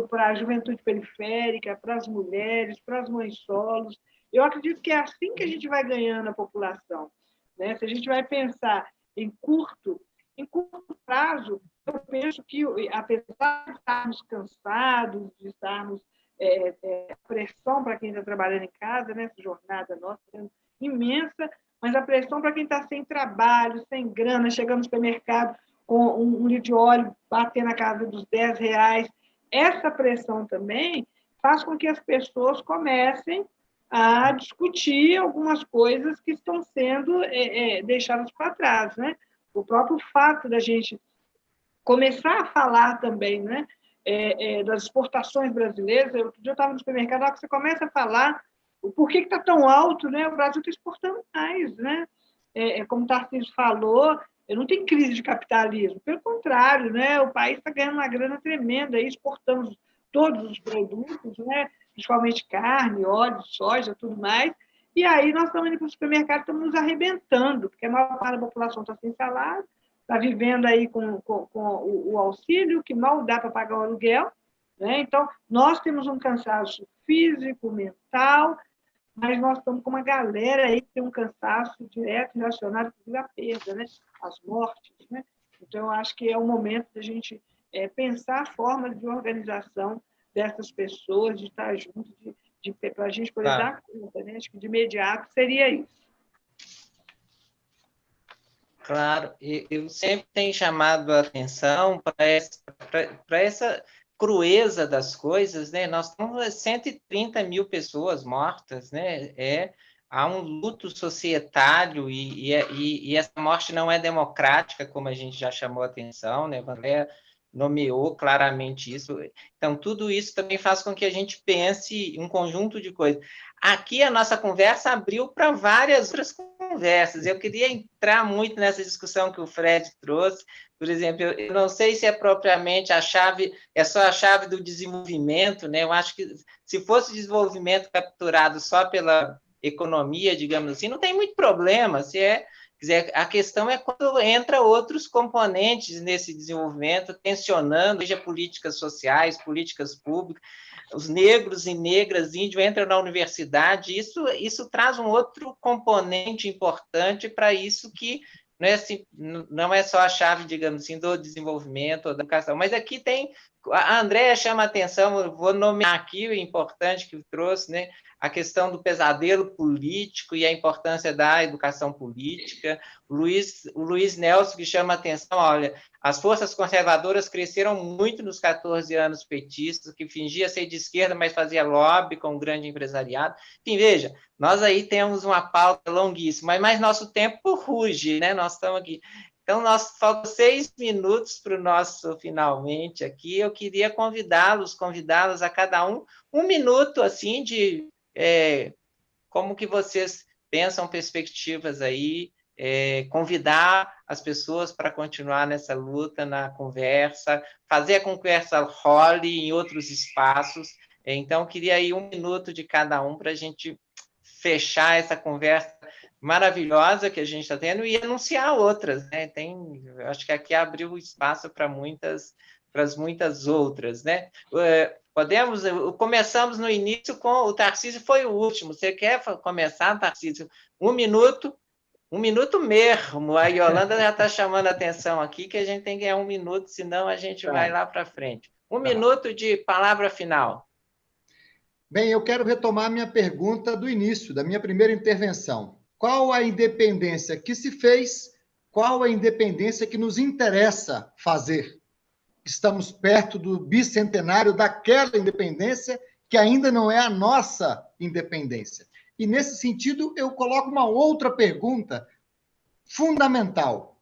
para a juventude periférica, para as mulheres, para as mães solos. Eu acredito que é assim que a gente vai ganhando a população. Né? Se a gente vai pensar em curto, em curto prazo, eu penso que, apesar de estarmos cansados, de estarmos é, é, pressão para quem está trabalhando em casa, né? essa jornada nossa é imensa, mas a pressão para quem está sem trabalho, sem grana, chegando no supermercado com um, um litro de óleo bater na casa dos 10 reais, essa pressão também faz com que as pessoas comecem a discutir algumas coisas que estão sendo é, é, deixadas para trás, né? O próprio fato da gente começar a falar também, né, é, é das exportações brasileiras. Outro dia eu estava no supermercado, que você começa a falar o porquê que está tão alto, né? O Brasil está exportando mais, né? É, é como o Tarcísio falou, não tem crise de capitalismo, pelo contrário, né? O país está ganhando uma grana tremenda, exportamos todos os produtos, né? principalmente carne, óleo, soja, tudo mais. E aí nós estamos indo para o supermercado, estamos nos arrebentando, porque a maior parte da população está sem salário, está vivendo aí com, com, com o, o, auxílio, que mal dá para pagar o aluguel. Né? Então, nós temos um cansaço físico, mental, mas nós estamos com uma galera aí que tem um cansaço direto relacionado com a perda, né? as mortes. Né? Então, eu acho que é o momento da gente é, pensar formas de organização dessas pessoas, de estar junto, de, de, para a gente poder tá. dar conta. Né? Acho que de imediato seria isso. Claro, eu sempre tenho chamado a atenção para essa, essa crueza das coisas, né? Nós temos 130 mil pessoas mortas, né? É, há um luto societário e, e, e, essa morte não é democrática, como a gente já chamou a atenção, né? André nomeou claramente isso. Então, tudo isso também faz com que a gente pense um conjunto de coisas. Aqui a nossa conversa abriu para várias outras conversas. Eu queria entrar muito nessa discussão que o Fred trouxe. Por exemplo, eu não sei se é propriamente a chave, é só a chave do desenvolvimento, né? Eu acho que se fosse desenvolvimento capturado só pela economia, digamos assim, não tem muito problema. Se é dizer, a questão é quando entra outros componentes nesse desenvolvimento, tensionando, seja políticas sociais, políticas públicas, os negros e negras índios entram na universidade, isso, isso traz um outro componente importante para isso que não é, assim, não é só a chave, digamos assim, do desenvolvimento ou da educação, mas aqui tem, a Andréa chama a atenção, vou nomear aqui o importante que trouxe, né, a questão do pesadelo político e a importância da educação política. O Luiz, o Luiz Nelson que chama a atenção, olha, as forças conservadoras cresceram muito nos 14 anos petistas, que fingia ser de esquerda, mas fazia lobby com o grande empresariado. Enfim, veja, nós aí temos uma pauta longuíssima, mas nosso tempo ruge, né? Nós estamos aqui. Então, nós faltam seis minutos para o nosso finalmente aqui. Eu queria convidá-los, convidá-los a cada um um minuto assim de é, como que vocês pensam perspectivas aí, é, convidar as pessoas para continuar nessa luta, na conversa, fazer a conversa role em outros espaços. Então, queria aí um minuto de cada um para a gente fechar essa conversa maravilhosa que a gente está tendo e anunciar outras, né? Tem, acho que aqui abriu espaço para muitas, para muitas outras, né? É, Podemos, começamos no início com o Tarcísio, foi o último. Você quer começar, Tarcísio? Um minuto, um minuto mesmo. A Yolanda já está chamando a atenção aqui que a gente tem que ganhar um minuto, senão a gente tá. vai lá para frente. Um tá. minuto de palavra final. Bem, eu quero retomar minha pergunta do início, da minha primeira intervenção. Qual a independência que se fez? Qual a independência que nos interessa fazer? estamos perto do bicentenário daquela independência que ainda não é a nossa independência. E nesse sentido, eu coloco uma outra pergunta fundamental.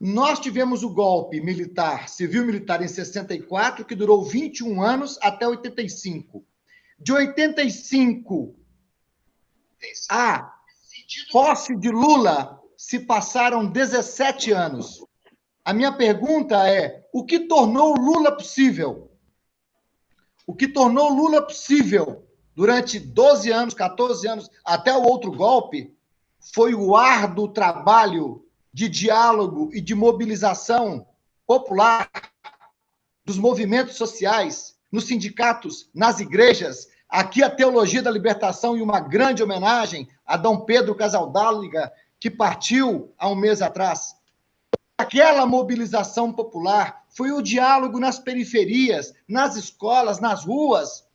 Nós tivemos o golpe militar, civil-militar em 64, que durou 21 anos até 85. De 85 a posse de Lula se passaram 17 anos. A minha pergunta é: o que tornou Lula possível? O que tornou Lula possível durante 12 anos, 14 anos, até o outro golpe, foi o árduo trabalho de diálogo e de mobilização popular dos movimentos sociais, nos sindicatos, nas igrejas. Aqui a Teologia da Libertação e uma grande homenagem a Dom Pedro Casaldáliga, que partiu há um mês atrás. Aquela mobilização popular foi o diálogo nas periferias, nas escolas, nas ruas,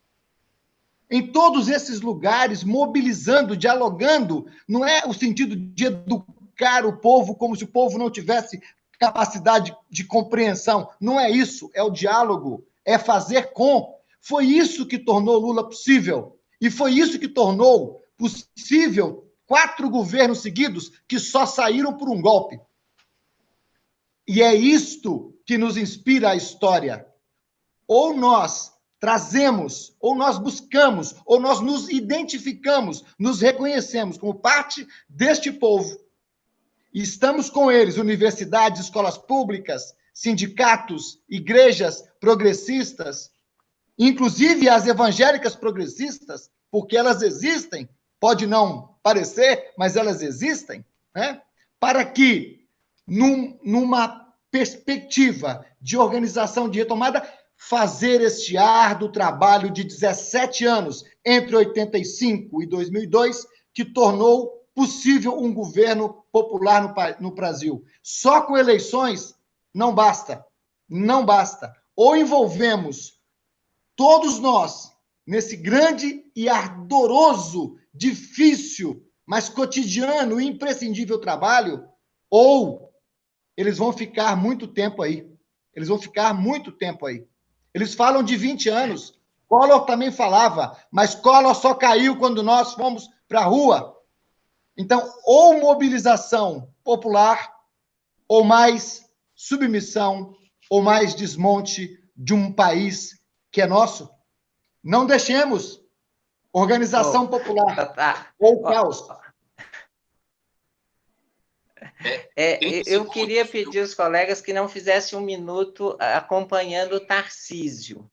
em todos esses lugares, mobilizando, dialogando, não é o sentido de educar o povo como se o povo não tivesse capacidade de compreensão. Não é isso, é o diálogo, é fazer com. Foi isso que tornou Lula possível. E foi isso que tornou possível quatro governos seguidos que só saíram por um golpe. E é isto que nos inspira a história. Ou nós trazemos, ou nós buscamos, ou nós nos identificamos, nos reconhecemos como parte deste povo. E estamos com eles, universidades, escolas públicas, sindicatos, igrejas progressistas, inclusive as evangélicas progressistas, porque elas existem, pode não parecer, mas elas existem, né? para que, num, numa perspectiva de organização de retomada, fazer este árduo trabalho de 17 anos, entre 85 e 2002, que tornou possível um governo popular no, no Brasil. Só com eleições não basta. Não basta. Ou envolvemos todos nós nesse grande e ardoroso, difícil, mas cotidiano e imprescindível trabalho, ou eles vão ficar muito tempo aí. Eles vão ficar muito tempo aí. Eles falam de 20 anos. Collor também falava, mas Collor só caiu quando nós fomos para a rua. Então, ou mobilização popular, ou mais submissão, ou mais desmonte de um país que é nosso. Não deixemos organização oh, popular tá, [LAUGHS] tá. ou caos. É, é eu queria pedir aos colegas que não fizessem um minuto acompanhando o Tarcísio.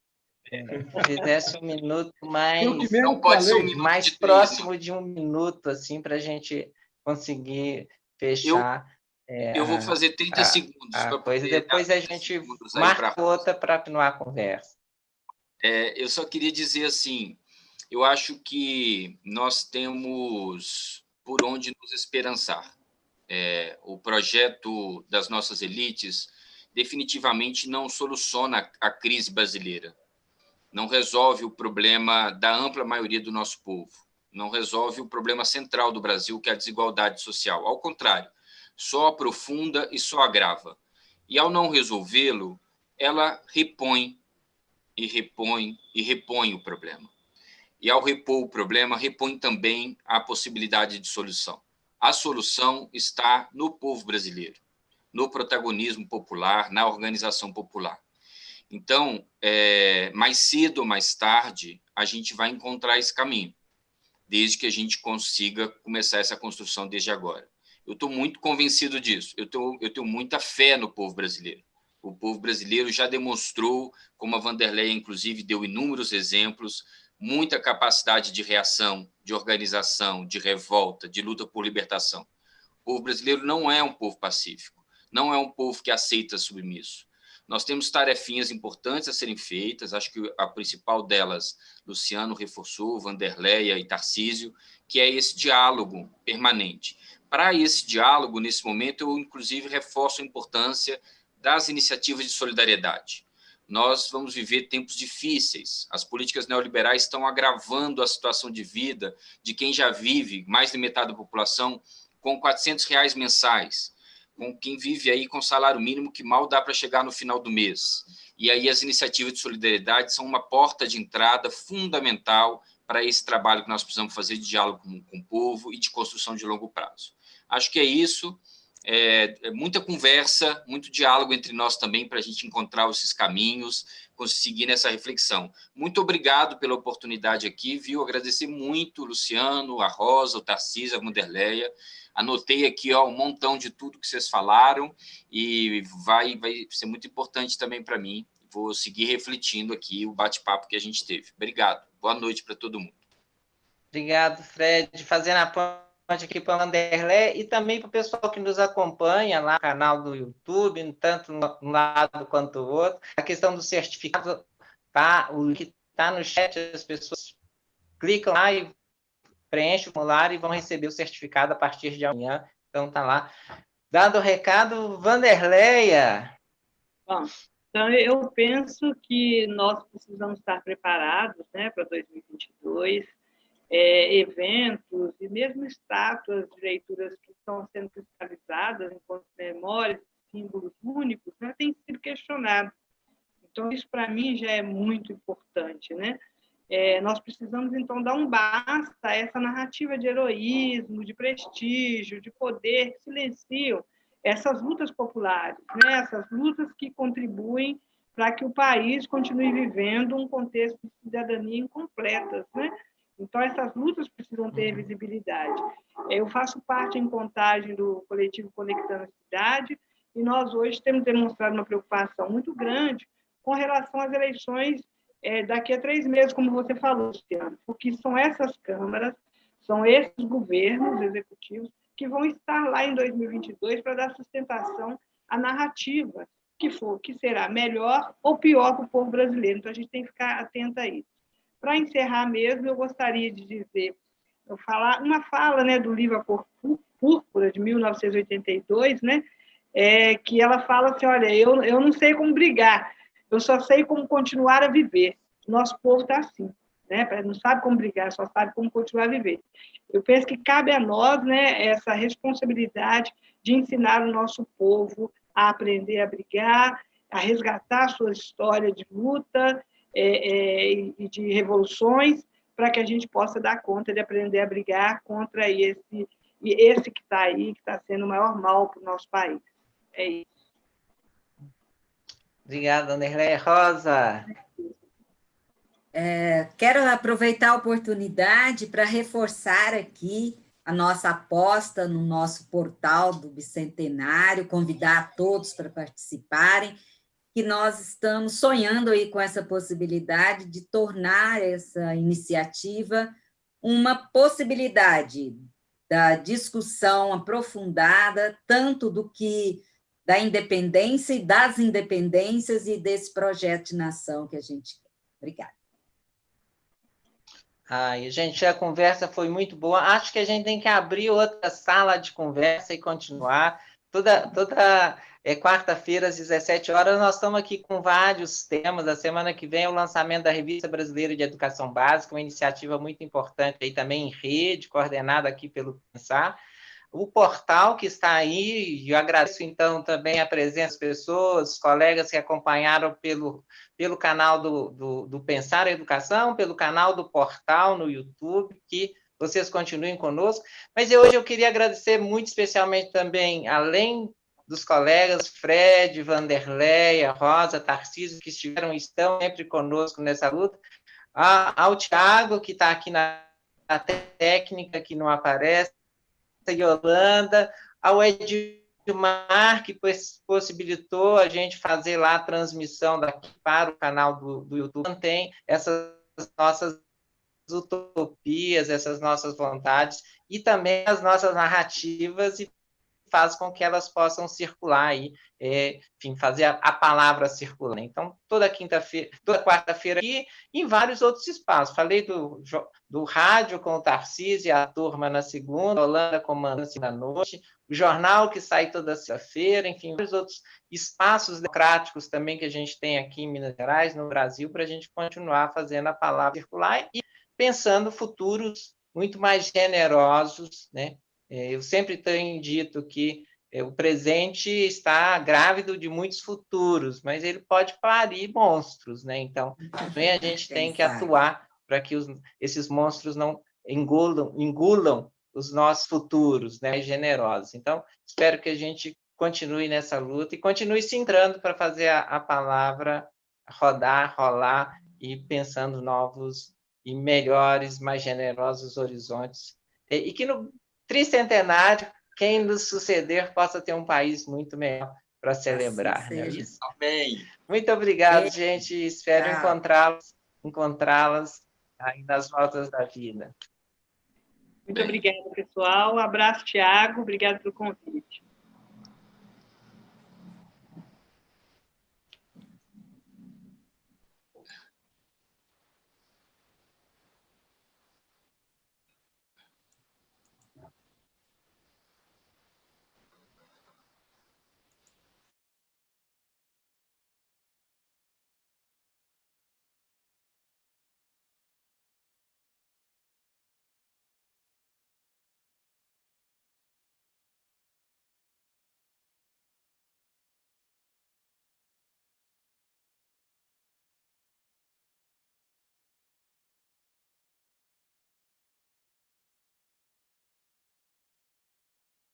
É. Fizesse um minuto mais, não pode ser um minuto mais de próximo de um minuto, assim, para a gente conseguir fechar. Eu, é, eu vou fazer 30 a, segundos. A coisa. Depois a gente marca outra para continuar a conversa. É, eu só queria dizer assim, eu acho que nós temos por onde nos esperançar é, o projeto das nossas elites definitivamente não soluciona a crise brasileira, não resolve o problema da ampla maioria do nosso povo, não resolve o problema central do Brasil, que é a desigualdade social. Ao contrário, só aprofunda e só agrava. E ao não resolvê-lo, ela repõe e repõe e repõe o problema. E ao repor o problema, repõe também a possibilidade de solução a solução está no povo brasileiro, no protagonismo popular, na organização popular. Então, é, mais cedo ou mais tarde, a gente vai encontrar esse caminho, desde que a gente consiga começar essa construção desde agora. Eu estou muito convencido disso, eu, tô, eu tenho muita fé no povo brasileiro. O povo brasileiro já demonstrou, como a Vanderlei, inclusive, deu inúmeros exemplos, muita capacidade de reação, de organização, de revolta, de luta por libertação. O povo brasileiro não é um povo pacífico, não é um povo que aceita submisso. Nós temos tarefinhas importantes a serem feitas, acho que a principal delas, Luciano reforçou, Vanderleia e Tarcísio, que é esse diálogo permanente. Para esse diálogo, nesse momento, eu, inclusive, reforço a importância das iniciativas de solidariedade nós vamos viver tempos difíceis. As políticas neoliberais estão agravando a situação de vida de quem já vive, mais de metade da população, com 400 reais mensais, com quem vive aí com salário mínimo que mal dá para chegar no final do mês. E aí as iniciativas de solidariedade são uma porta de entrada fundamental para esse trabalho que nós precisamos fazer de diálogo com, com o povo e de construção de longo prazo. Acho que é isso é, é muita conversa, muito diálogo entre nós também para a gente encontrar esses caminhos, conseguir nessa reflexão. Muito obrigado pela oportunidade aqui, viu? Agradecer muito o Luciano, a Rosa, o Tarcísio, a Munderleia. Anotei aqui ó, um montão de tudo que vocês falaram e vai, vai ser muito importante também para mim. Vou seguir refletindo aqui o bate-papo que a gente teve. Obrigado. Boa noite para todo mundo. Obrigado, Fred. Fazendo a aqui para o Anderlé e também para o pessoal que nos acompanha lá no canal do YouTube, tanto um lado quanto o outro. A questão do certificado, tá? O que está no chat, as pessoas clicam lá e preenchem o formulário e vão receber o certificado a partir de amanhã. Então, tá lá. Dado o recado, Vanderleia. Bom, então eu penso que nós precisamos estar preparados né, para 2022 é, eventos e mesmo estátuas de leituras que estão sendo cristalizadas enquanto memórias, símbolos únicos, né, tem sido questionado. Então, isso para mim já é muito importante. Né? É, nós precisamos, então, dar um basta a essa narrativa de heroísmo, de prestígio, de poder que silenciam essas lutas populares, né? essas lutas que contribuem para que o país continue vivendo um contexto de cidadania incompleta. Né? Então, essas lutas precisam ter uhum. visibilidade. Eu faço parte em contagem do coletivo Conectando a Cidade, e nós hoje temos demonstrado uma preocupação muito grande com relação às eleições é, daqui a três meses, como você falou, Luciano, porque são essas câmaras, são esses governos executivos que vão estar lá em 2022 para dar sustentação à narrativa que for, que será melhor ou pior para o povo brasileiro. Então, a gente tem que ficar atento a isso. Para encerrar mesmo, eu gostaria de dizer, eu falar uma fala né, do livro A Cor Púrpura, de 1982, né, é, que ela fala assim, olha, eu, eu não sei como brigar, eu só sei como continuar a viver. Nosso povo está assim, né? não sabe como brigar, só sabe como continuar a viver. Eu penso que cabe a nós né, essa responsabilidade de ensinar o nosso povo a aprender a brigar, a resgatar a sua história de luta é, é, e de revoluções para que a gente possa dar conta de aprender a brigar contra esse, esse que está aí, que está sendo o maior mal para o nosso país. É isso. Obrigada, Anderleia Rosa. É, quero aproveitar a oportunidade para reforçar aqui a nossa aposta no nosso portal do Bicentenário, convidar todos para participarem que nós estamos sonhando aí com essa possibilidade de tornar essa iniciativa uma possibilidade da discussão aprofundada, tanto do que da independência e das independências e desse projeto de nação que a gente quer. Obrigada. Ai, gente, a conversa foi muito boa. Acho que a gente tem que abrir outra sala de conversa e continuar. Toda, toda é quarta-feira, às 17 horas, nós estamos aqui com vários temas. A semana que vem é o lançamento da Revista Brasileira de Educação Básica, uma iniciativa muito importante aí também em rede, coordenada aqui pelo Pensar. O portal que está aí, eu agradeço então também a presença das pessoas, colegas que acompanharam pelo, pelo canal do, do, do Pensar a Educação, pelo canal do portal no YouTube, que vocês continuem conosco. Mas hoje eu queria agradecer muito especialmente também, além dos colegas Fred, Vanderleia, Rosa, Tarcísio, que estiveram estão sempre conosco nessa luta, ao Tiago, que está aqui na, na, técnica, que não aparece, a Yolanda, ao Edmar, que possibilitou a gente fazer lá a transmissão daqui para o canal do, do YouTube, mantém essas nossas utopias, essas nossas vontades, e também as nossas narrativas e faz com que elas possam circular aí, é, enfim, fazer a, a, palavra circular. Então, toda quinta-feira, toda quarta-feira aqui, em vários outros espaços. Falei do, do rádio com o Tarcísio e a turma na segunda, Holanda comandante na noite, o jornal que sai toda sexta-feira, enfim, vários outros espaços democráticos também que a gente tem aqui em Minas Gerais, no Brasil, para a gente continuar fazendo a palavra circular e pensando futuros muito mais generosos, né, é, eu sempre tenho dito que é, o presente está grávido de muitos futuros, mas ele pode parir monstros, né? Então, [LAUGHS] também a gente tem que atuar para que os, esses monstros não engulam, engulam os nossos futuros, né? Generosos. Então, espero que a gente continue nessa luta e continue se entrando para fazer a, a palavra rodar, rolar e pensando novos e melhores, mais generosos horizontes. E que no tricentenário, quem nos suceder possa ter um país muito melhor para celebrar. Assim né? Amém. Muito obrigado, gente. Espero encontrá-las encontrá-las aí nas voltas da vida. Muito obrigada, pessoal. Um abraço, Tiago. Obrigado pelo convite.